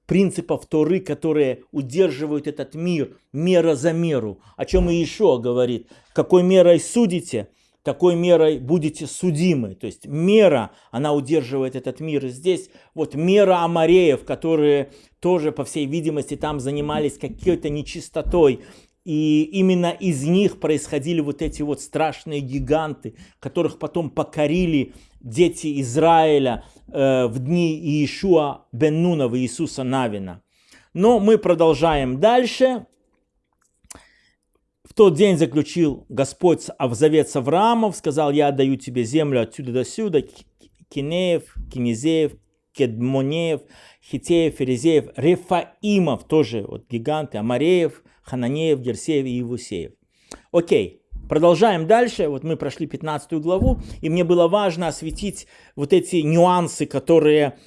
принципов Торы, которые удерживают этот мир, мера за меру. О чем и еще говорит, какой мерой судите, такой мерой будете судимы. То есть мера, она удерживает этот мир. И здесь вот мера амареев, которые тоже, по всей видимости, там занимались какой-то нечистотой. И именно из них происходили вот эти вот страшные гиганты, которых потом покорили дети Израиля э, в дни Иешуа бен Нунова, Иисуса Навина. Но мы продолжаем дальше. В тот день заключил Господь завет с Авраамом, сказал, я отдаю тебе землю отсюда до сюда, Кинеев, Кинезеев, Кедмонеев, Хитеев, Ферезеев, Рефаимов, тоже вот гиганты, Амареев, Хананеев, Герсеев и Евусеев. Окей, продолжаем дальше. Вот мы прошли 15 главу, и мне было важно осветить вот эти нюансы, которые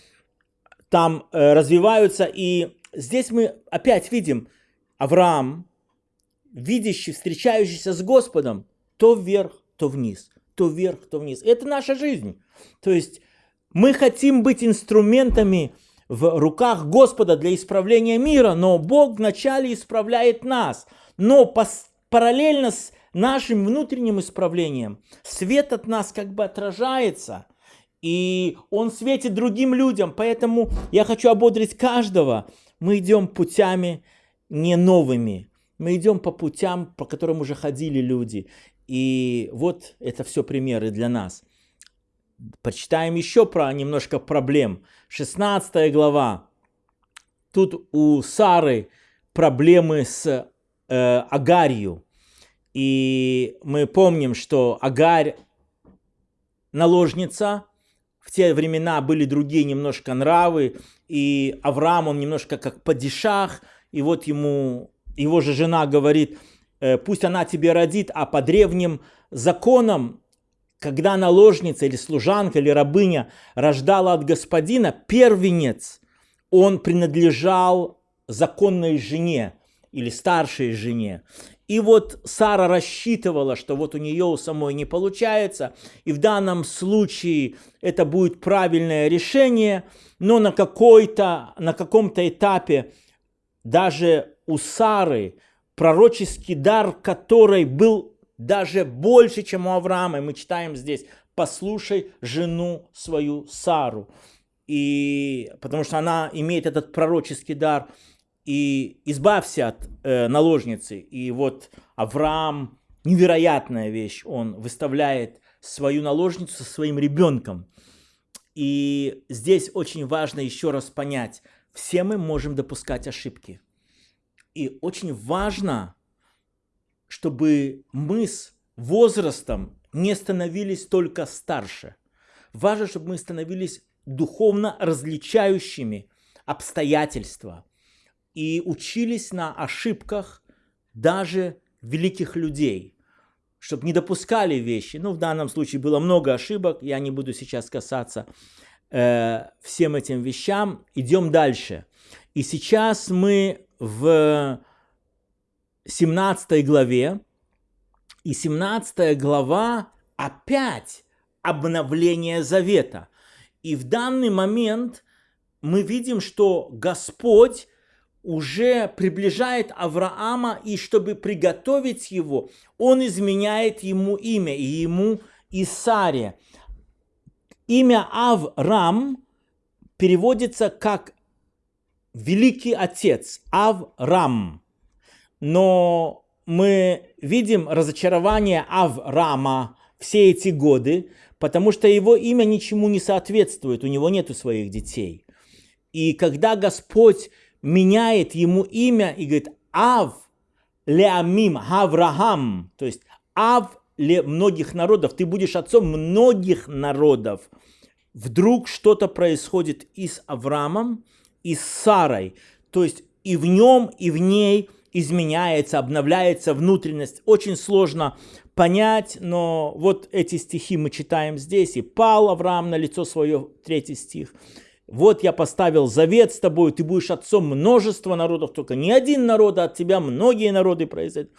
там э, развиваются. И здесь мы опять видим Авраам, видящий, встречающийся с Господом, то вверх, то вниз, то вверх, то вниз. Это наша жизнь. То есть мы хотим быть инструментами в руках Господа для исправления мира, но Бог вначале исправляет нас. Но параллельно с нашим внутренним исправлением свет от нас как бы отражается, и он светит другим людям. Поэтому я хочу ободрить каждого. Мы идем путями не новыми. Мы идем по путям, по которым уже ходили люди. И вот это все примеры для нас. Почитаем еще про немножко проблем. 16 глава. Тут у Сары проблемы с э, Агарью. И мы помним, что Агарь наложница. В те времена были другие немножко нравы. И Авраам, он немножко как падишах. И вот ему, его же жена говорит, «Э, пусть она тебе родит, а по древним законам когда наложница или служанка или рабыня рождала от господина, первенец, он принадлежал законной жене или старшей жене. И вот Сара рассчитывала, что вот у нее у самой не получается, и в данном случае это будет правильное решение, но на, какой-то, на каком-то этапе даже у Сары пророческий дар, который был даже больше, чем у Авраама. И мы читаем здесь, послушай жену свою Сару. И, потому что она имеет этот пророческий дар. И избавься от э, наложницы. И вот Авраам, невероятная вещь, он выставляет свою наложницу со своим ребенком. И здесь очень важно еще раз понять, все мы можем допускать ошибки. И очень важно чтобы мы с возрастом не становились только старше. Важно, чтобы мы становились духовно различающими обстоятельства и учились на ошибках, даже великих людей, чтобы не допускали вещи. Ну, в данном случае было много ошибок, я не буду сейчас касаться э, всем этим вещам. Идем дальше. И сейчас мы в 17 главе, и 17 глава опять обновление завета. И в данный момент мы видим, что Господь уже приближает Авраама, и чтобы приготовить его, он изменяет ему имя, и ему Исаре. Имя Аврам переводится как «великий отец», Аврам. Но мы видим разочарование Авраама все эти годы, потому что его имя ничему не соответствует, у него нет своих детей. И когда Господь меняет ему имя и говорит Ав Леамим Авраам, то есть Ав ле многих народов, ты будешь отцом многих народов. Вдруг что-то происходит и с Авраамом, и с Сарой, то есть и в нем, и в ней изменяется, обновляется внутренность. Очень сложно понять, но вот эти стихи мы читаем здесь. И пал Авраам на лицо свое, третий стих. Вот я поставил завет с тобой, ты будешь отцом множества народов, только не один народ, а от тебя многие народы произойдут.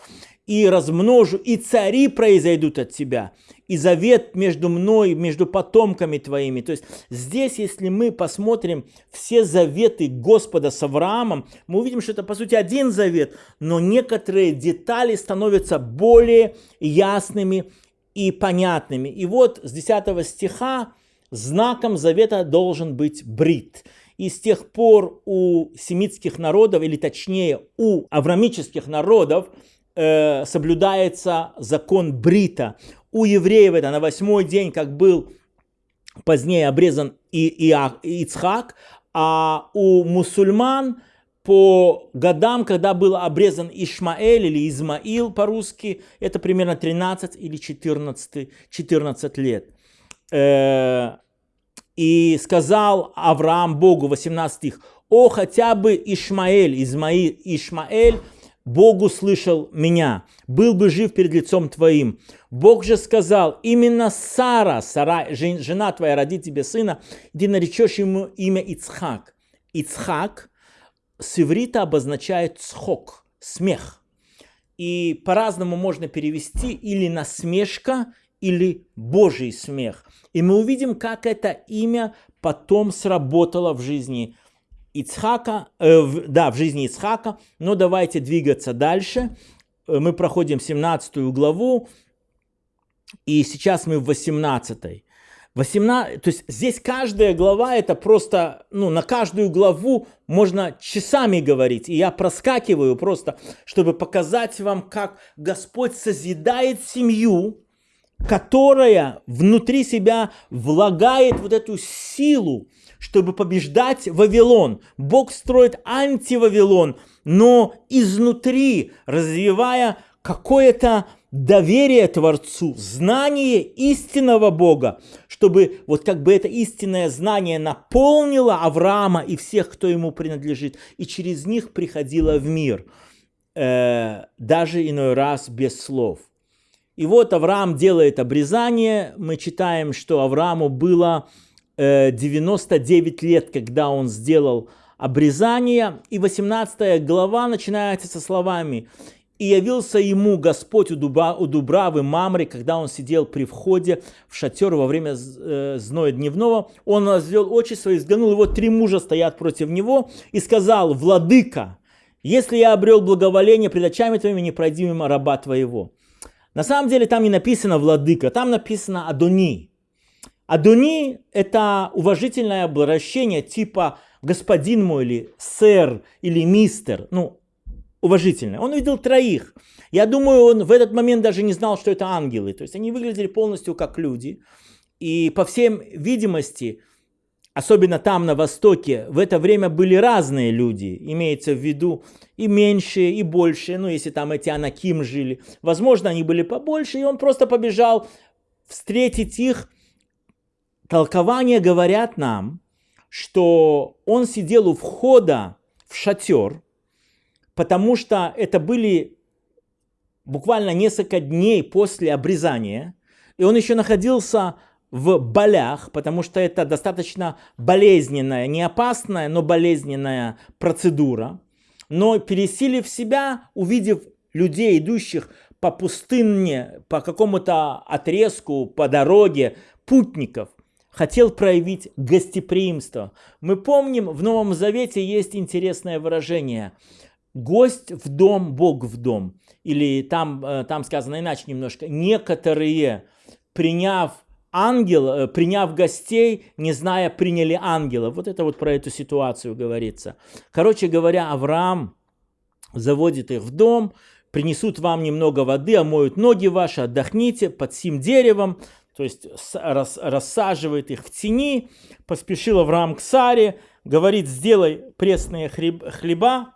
И размножу, и цари произойдут от тебя, и завет между мной, между потомками твоими. То есть здесь, если мы посмотрим все заветы Господа с Авраамом, мы увидим, что это по сути один завет, но некоторые детали становятся более ясными и понятными. И вот с 10 стиха знаком завета должен быть брит. И с тех пор у семитских народов, или точнее у аврамических народов, э, соблюдается закон брита. У евреев это на восьмой день, как был позднее обрезан и, и, и Ицхак, а у мусульман по годам, когда был обрезан Ишмаэль или Измаил по-русски, это примерно 13 или 14, 14 лет. Э, и сказал Авраам Богу, 18 стих, «О, хотя бы Ишмаэль, Измаил, Ишмаэль, Богу слышал меня, был бы жив перед лицом твоим. Бог же сказал, именно Сара, Сара, жена твоя, родит тебе сына, ты наречешь ему имя Ицхак. Ицхак с иврита обозначает схок, смех. И по-разному можно перевести или насмешка, или Божий смех. И мы увидим, как это имя потом сработало в жизни Ицхака, э, да, в жизни Ицхака. Но давайте двигаться дальше. Э, мы проходим 17 главу, и сейчас мы в 18. 18, то есть здесь каждая глава это просто, ну, на каждую главу можно часами говорить. И я проскакиваю просто, чтобы показать вам, как Господь созидает семью, которая внутри себя влагает вот эту силу, чтобы побеждать Вавилон. Бог строит антивавилон, но изнутри развивая какое-то доверие Творцу, знание истинного Бога, чтобы вот как бы это истинное знание наполнило Авраама и всех, кто ему принадлежит, и через них приходило в мир, э, даже иной раз без слов. И вот Авраам делает обрезание. Мы читаем, что Аврааму было 99 э, лет, когда он сделал обрезание. И 18 глава начинается со словами «И явился ему Господь у, дуба, у Дубравы Мамри, когда он сидел при входе в шатер во время э, зноя дневного. Он возвел очи свои, взглянул, и вот три мужа стоят против него, и сказал, «Владыка, если я обрел благоволение пред очами твоими, не пройди мимо раба твоего». На самом деле там не написано владыка, там написано Адони. Адони – это уважительное обращение типа господин мой или сэр или мистер. Ну, уважительное. Он увидел троих. Я думаю, он в этот момент даже не знал, что это ангелы. То есть они выглядели полностью как люди. И по всем видимости, особенно там на Востоке, в это время были разные люди, имеется в виду и меньшие, и большие, ну если там эти Анаким жили, возможно они были побольше, и он просто побежал встретить их. Толкования говорят нам, что он сидел у входа в шатер, потому что это были буквально несколько дней после обрезания, и он еще находился в болях, потому что это достаточно болезненная, не опасная, но болезненная процедура. Но пересилив себя, увидев людей, идущих по пустыне, по какому-то отрезку, по дороге, путников, хотел проявить гостеприимство. Мы помним, в Новом Завете есть интересное выражение «гость в дом, Бог в дом». Или там, э, там сказано иначе немножко. Некоторые, приняв ангел, э, приняв гостей, не зная, приняли ангела. Вот это вот про эту ситуацию говорится. Короче говоря, Авраам заводит их в дом, принесут вам немного воды, омоют ноги ваши, отдохните под сим деревом, то есть рас, рассаживает их в тени, поспешил Авраам к Саре, говорит, сделай пресные хлеб, хлеба,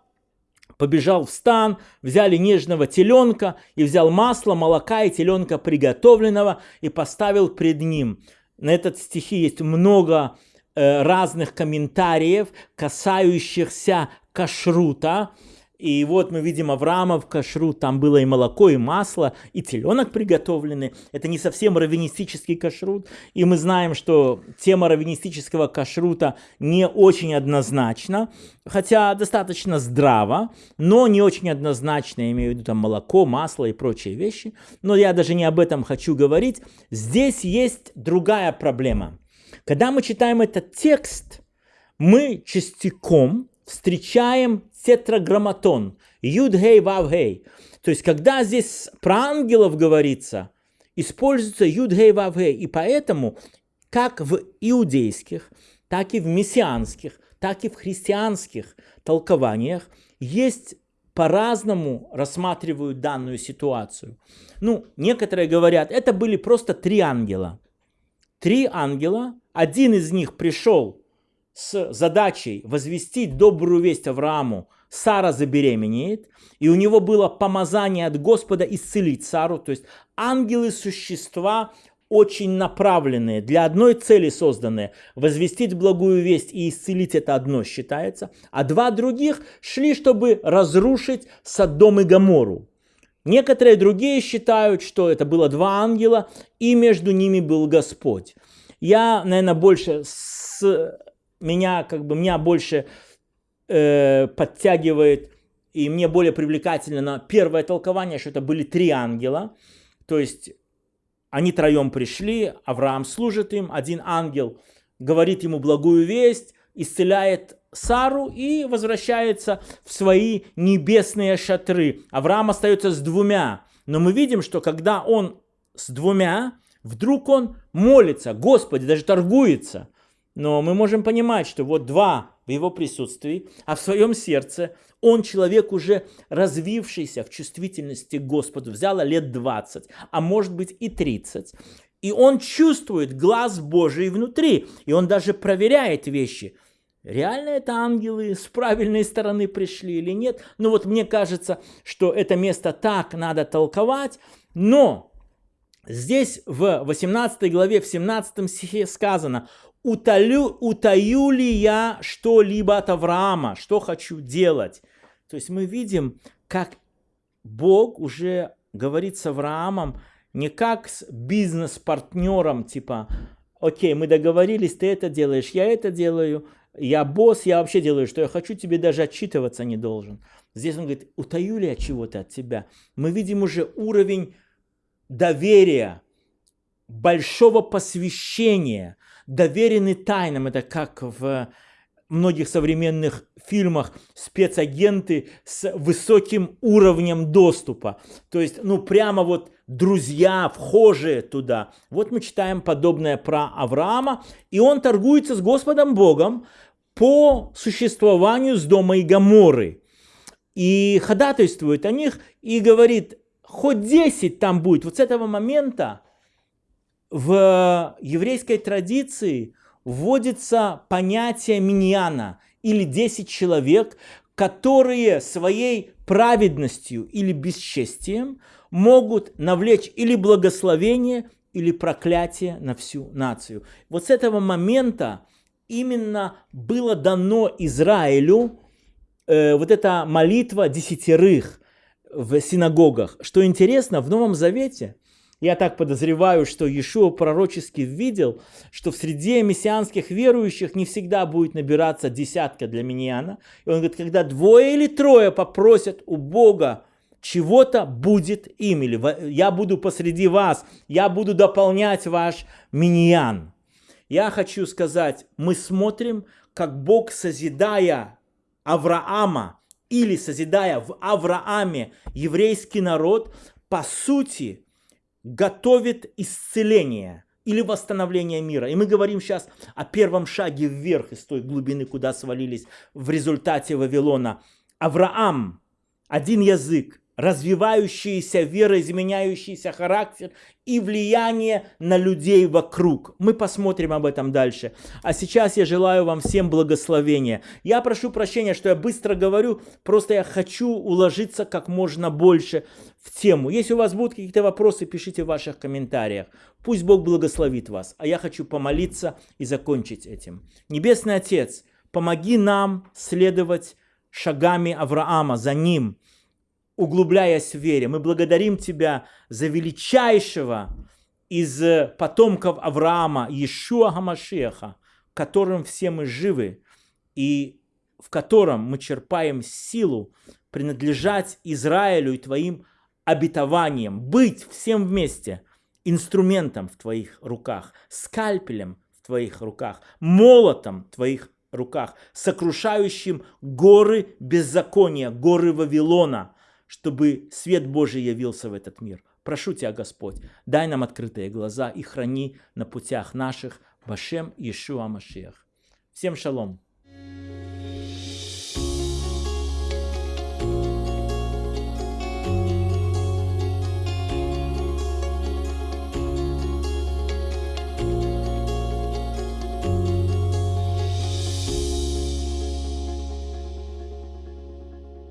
побежал в стан, взяли нежного теленка и взял масло, молока и теленка приготовленного и поставил пред ним. На этот стихи есть много э, разных комментариев, касающихся кашрута, и вот мы видим Авраама в кашрут, там было и молоко, и масло, и теленок приготовленный. Это не совсем раввинистический кашрут. И мы знаем, что тема раввинистического кашрута не очень однозначна, хотя достаточно здраво, но не очень однозначно, я имею в виду там молоко, масло и прочие вещи. Но я даже не об этом хочу говорить. Здесь есть другая проблема. Когда мы читаем этот текст, мы частиком встречаем тетраграмматон, юд-гей. То есть, когда здесь про ангелов говорится, используется юд-гей. И поэтому, как в иудейских, так и в мессианских, так и в христианских толкованиях есть по-разному рассматривают данную ситуацию. Ну, некоторые говорят, это были просто три ангела. Три ангела, один из них пришел с задачей возвестить добрую весть Аврааму, Сара забеременеет, и у него было помазание от Господа исцелить Сару. То есть ангелы – существа очень направленные, для одной цели созданные. Возвестить благую весть и исцелить – это одно считается. А два других шли, чтобы разрушить Содом и Гамору. Некоторые другие считают, что это было два ангела, и между ними был Господь. Я, наверное, больше с меня как бы меня больше э, подтягивает и мне более привлекательно первое толкование, что это были три ангела, то есть они троем пришли, Авраам служит им, один ангел говорит ему благую весть, исцеляет Сару и возвращается в свои небесные шатры. Авраам остается с двумя, но мы видим, что когда он с двумя, вдруг он молится, Господи, даже торгуется. Но мы можем понимать, что вот два в его присутствии, а в своем сердце он человек уже развившийся в чувствительности к Господу, взяло лет 20, а может быть и 30. И он чувствует глаз Божий внутри, и он даже проверяет вещи. Реально это ангелы с правильной стороны пришли или нет? Ну вот мне кажется, что это место так надо толковать, но здесь в 18 главе, в 17 стихе сказано, утолю, утаю ли я что-либо от Авраама, что хочу делать. То есть мы видим, как Бог уже говорит с Авраамом не как с бизнес-партнером, типа, окей, мы договорились, ты это делаешь, я это делаю, я босс, я вообще делаю, что я хочу, тебе даже отчитываться не должен. Здесь он говорит, утаю ли я чего-то от тебя? Мы видим уже уровень доверия, большого посвящения, доверены тайнам. Это как в многих современных фильмах спецагенты с высоким уровнем доступа. То есть, ну, прямо вот друзья, вхожие туда. Вот мы читаем подобное про Авраама, и он торгуется с Господом Богом по существованию с дома и Гаморы. И ходатайствует о них, и говорит, хоть 10 там будет. Вот с этого момента в еврейской традиции вводится понятие миньяна или 10 человек, которые своей праведностью или бесчестием могут навлечь или благословение, или проклятие на всю нацию. Вот с этого момента именно было дано Израилю э, вот эта молитва десятерых, в синагогах. Что интересно, в Новом Завете, я так подозреваю, что Иешуа пророчески видел, что в среде мессианских верующих не всегда будет набираться десятка для миньяна. И он говорит, когда двое или трое попросят у Бога чего-то будет им, или я буду посреди вас, я буду дополнять ваш миньян. Я хочу сказать, мы смотрим, как Бог, созидая Авраама, или созидая в Аврааме еврейский народ, по сути, готовит исцеление или восстановление мира. И мы говорим сейчас о первом шаге вверх из той глубины, куда свалились в результате Вавилона. Авраам, один язык, развивающаяся вера, изменяющийся характер и влияние на людей вокруг. Мы посмотрим об этом дальше. А сейчас я желаю вам всем благословения. Я прошу прощения, что я быстро говорю, просто я хочу уложиться как можно больше в тему. Если у вас будут какие-то вопросы, пишите в ваших комментариях. Пусть Бог благословит вас. А я хочу помолиться и закончить этим. Небесный Отец, помоги нам следовать шагами Авраама, за ним, углубляясь в вере. Мы благодарим Тебя за величайшего из потомков Авраама, Иешуа Гамашеха, которым все мы живы и в котором мы черпаем силу принадлежать Израилю и Твоим обетованиям, быть всем вместе инструментом в Твоих руках, скальпелем в Твоих руках, молотом в Твоих руках, сокрушающим горы беззакония, горы Вавилона – чтобы свет Божий явился в этот мир. Прошу Тебя, Господь, дай нам открытые глаза и храни на путях наших Башем Иешуа Машиах. Всем шалом!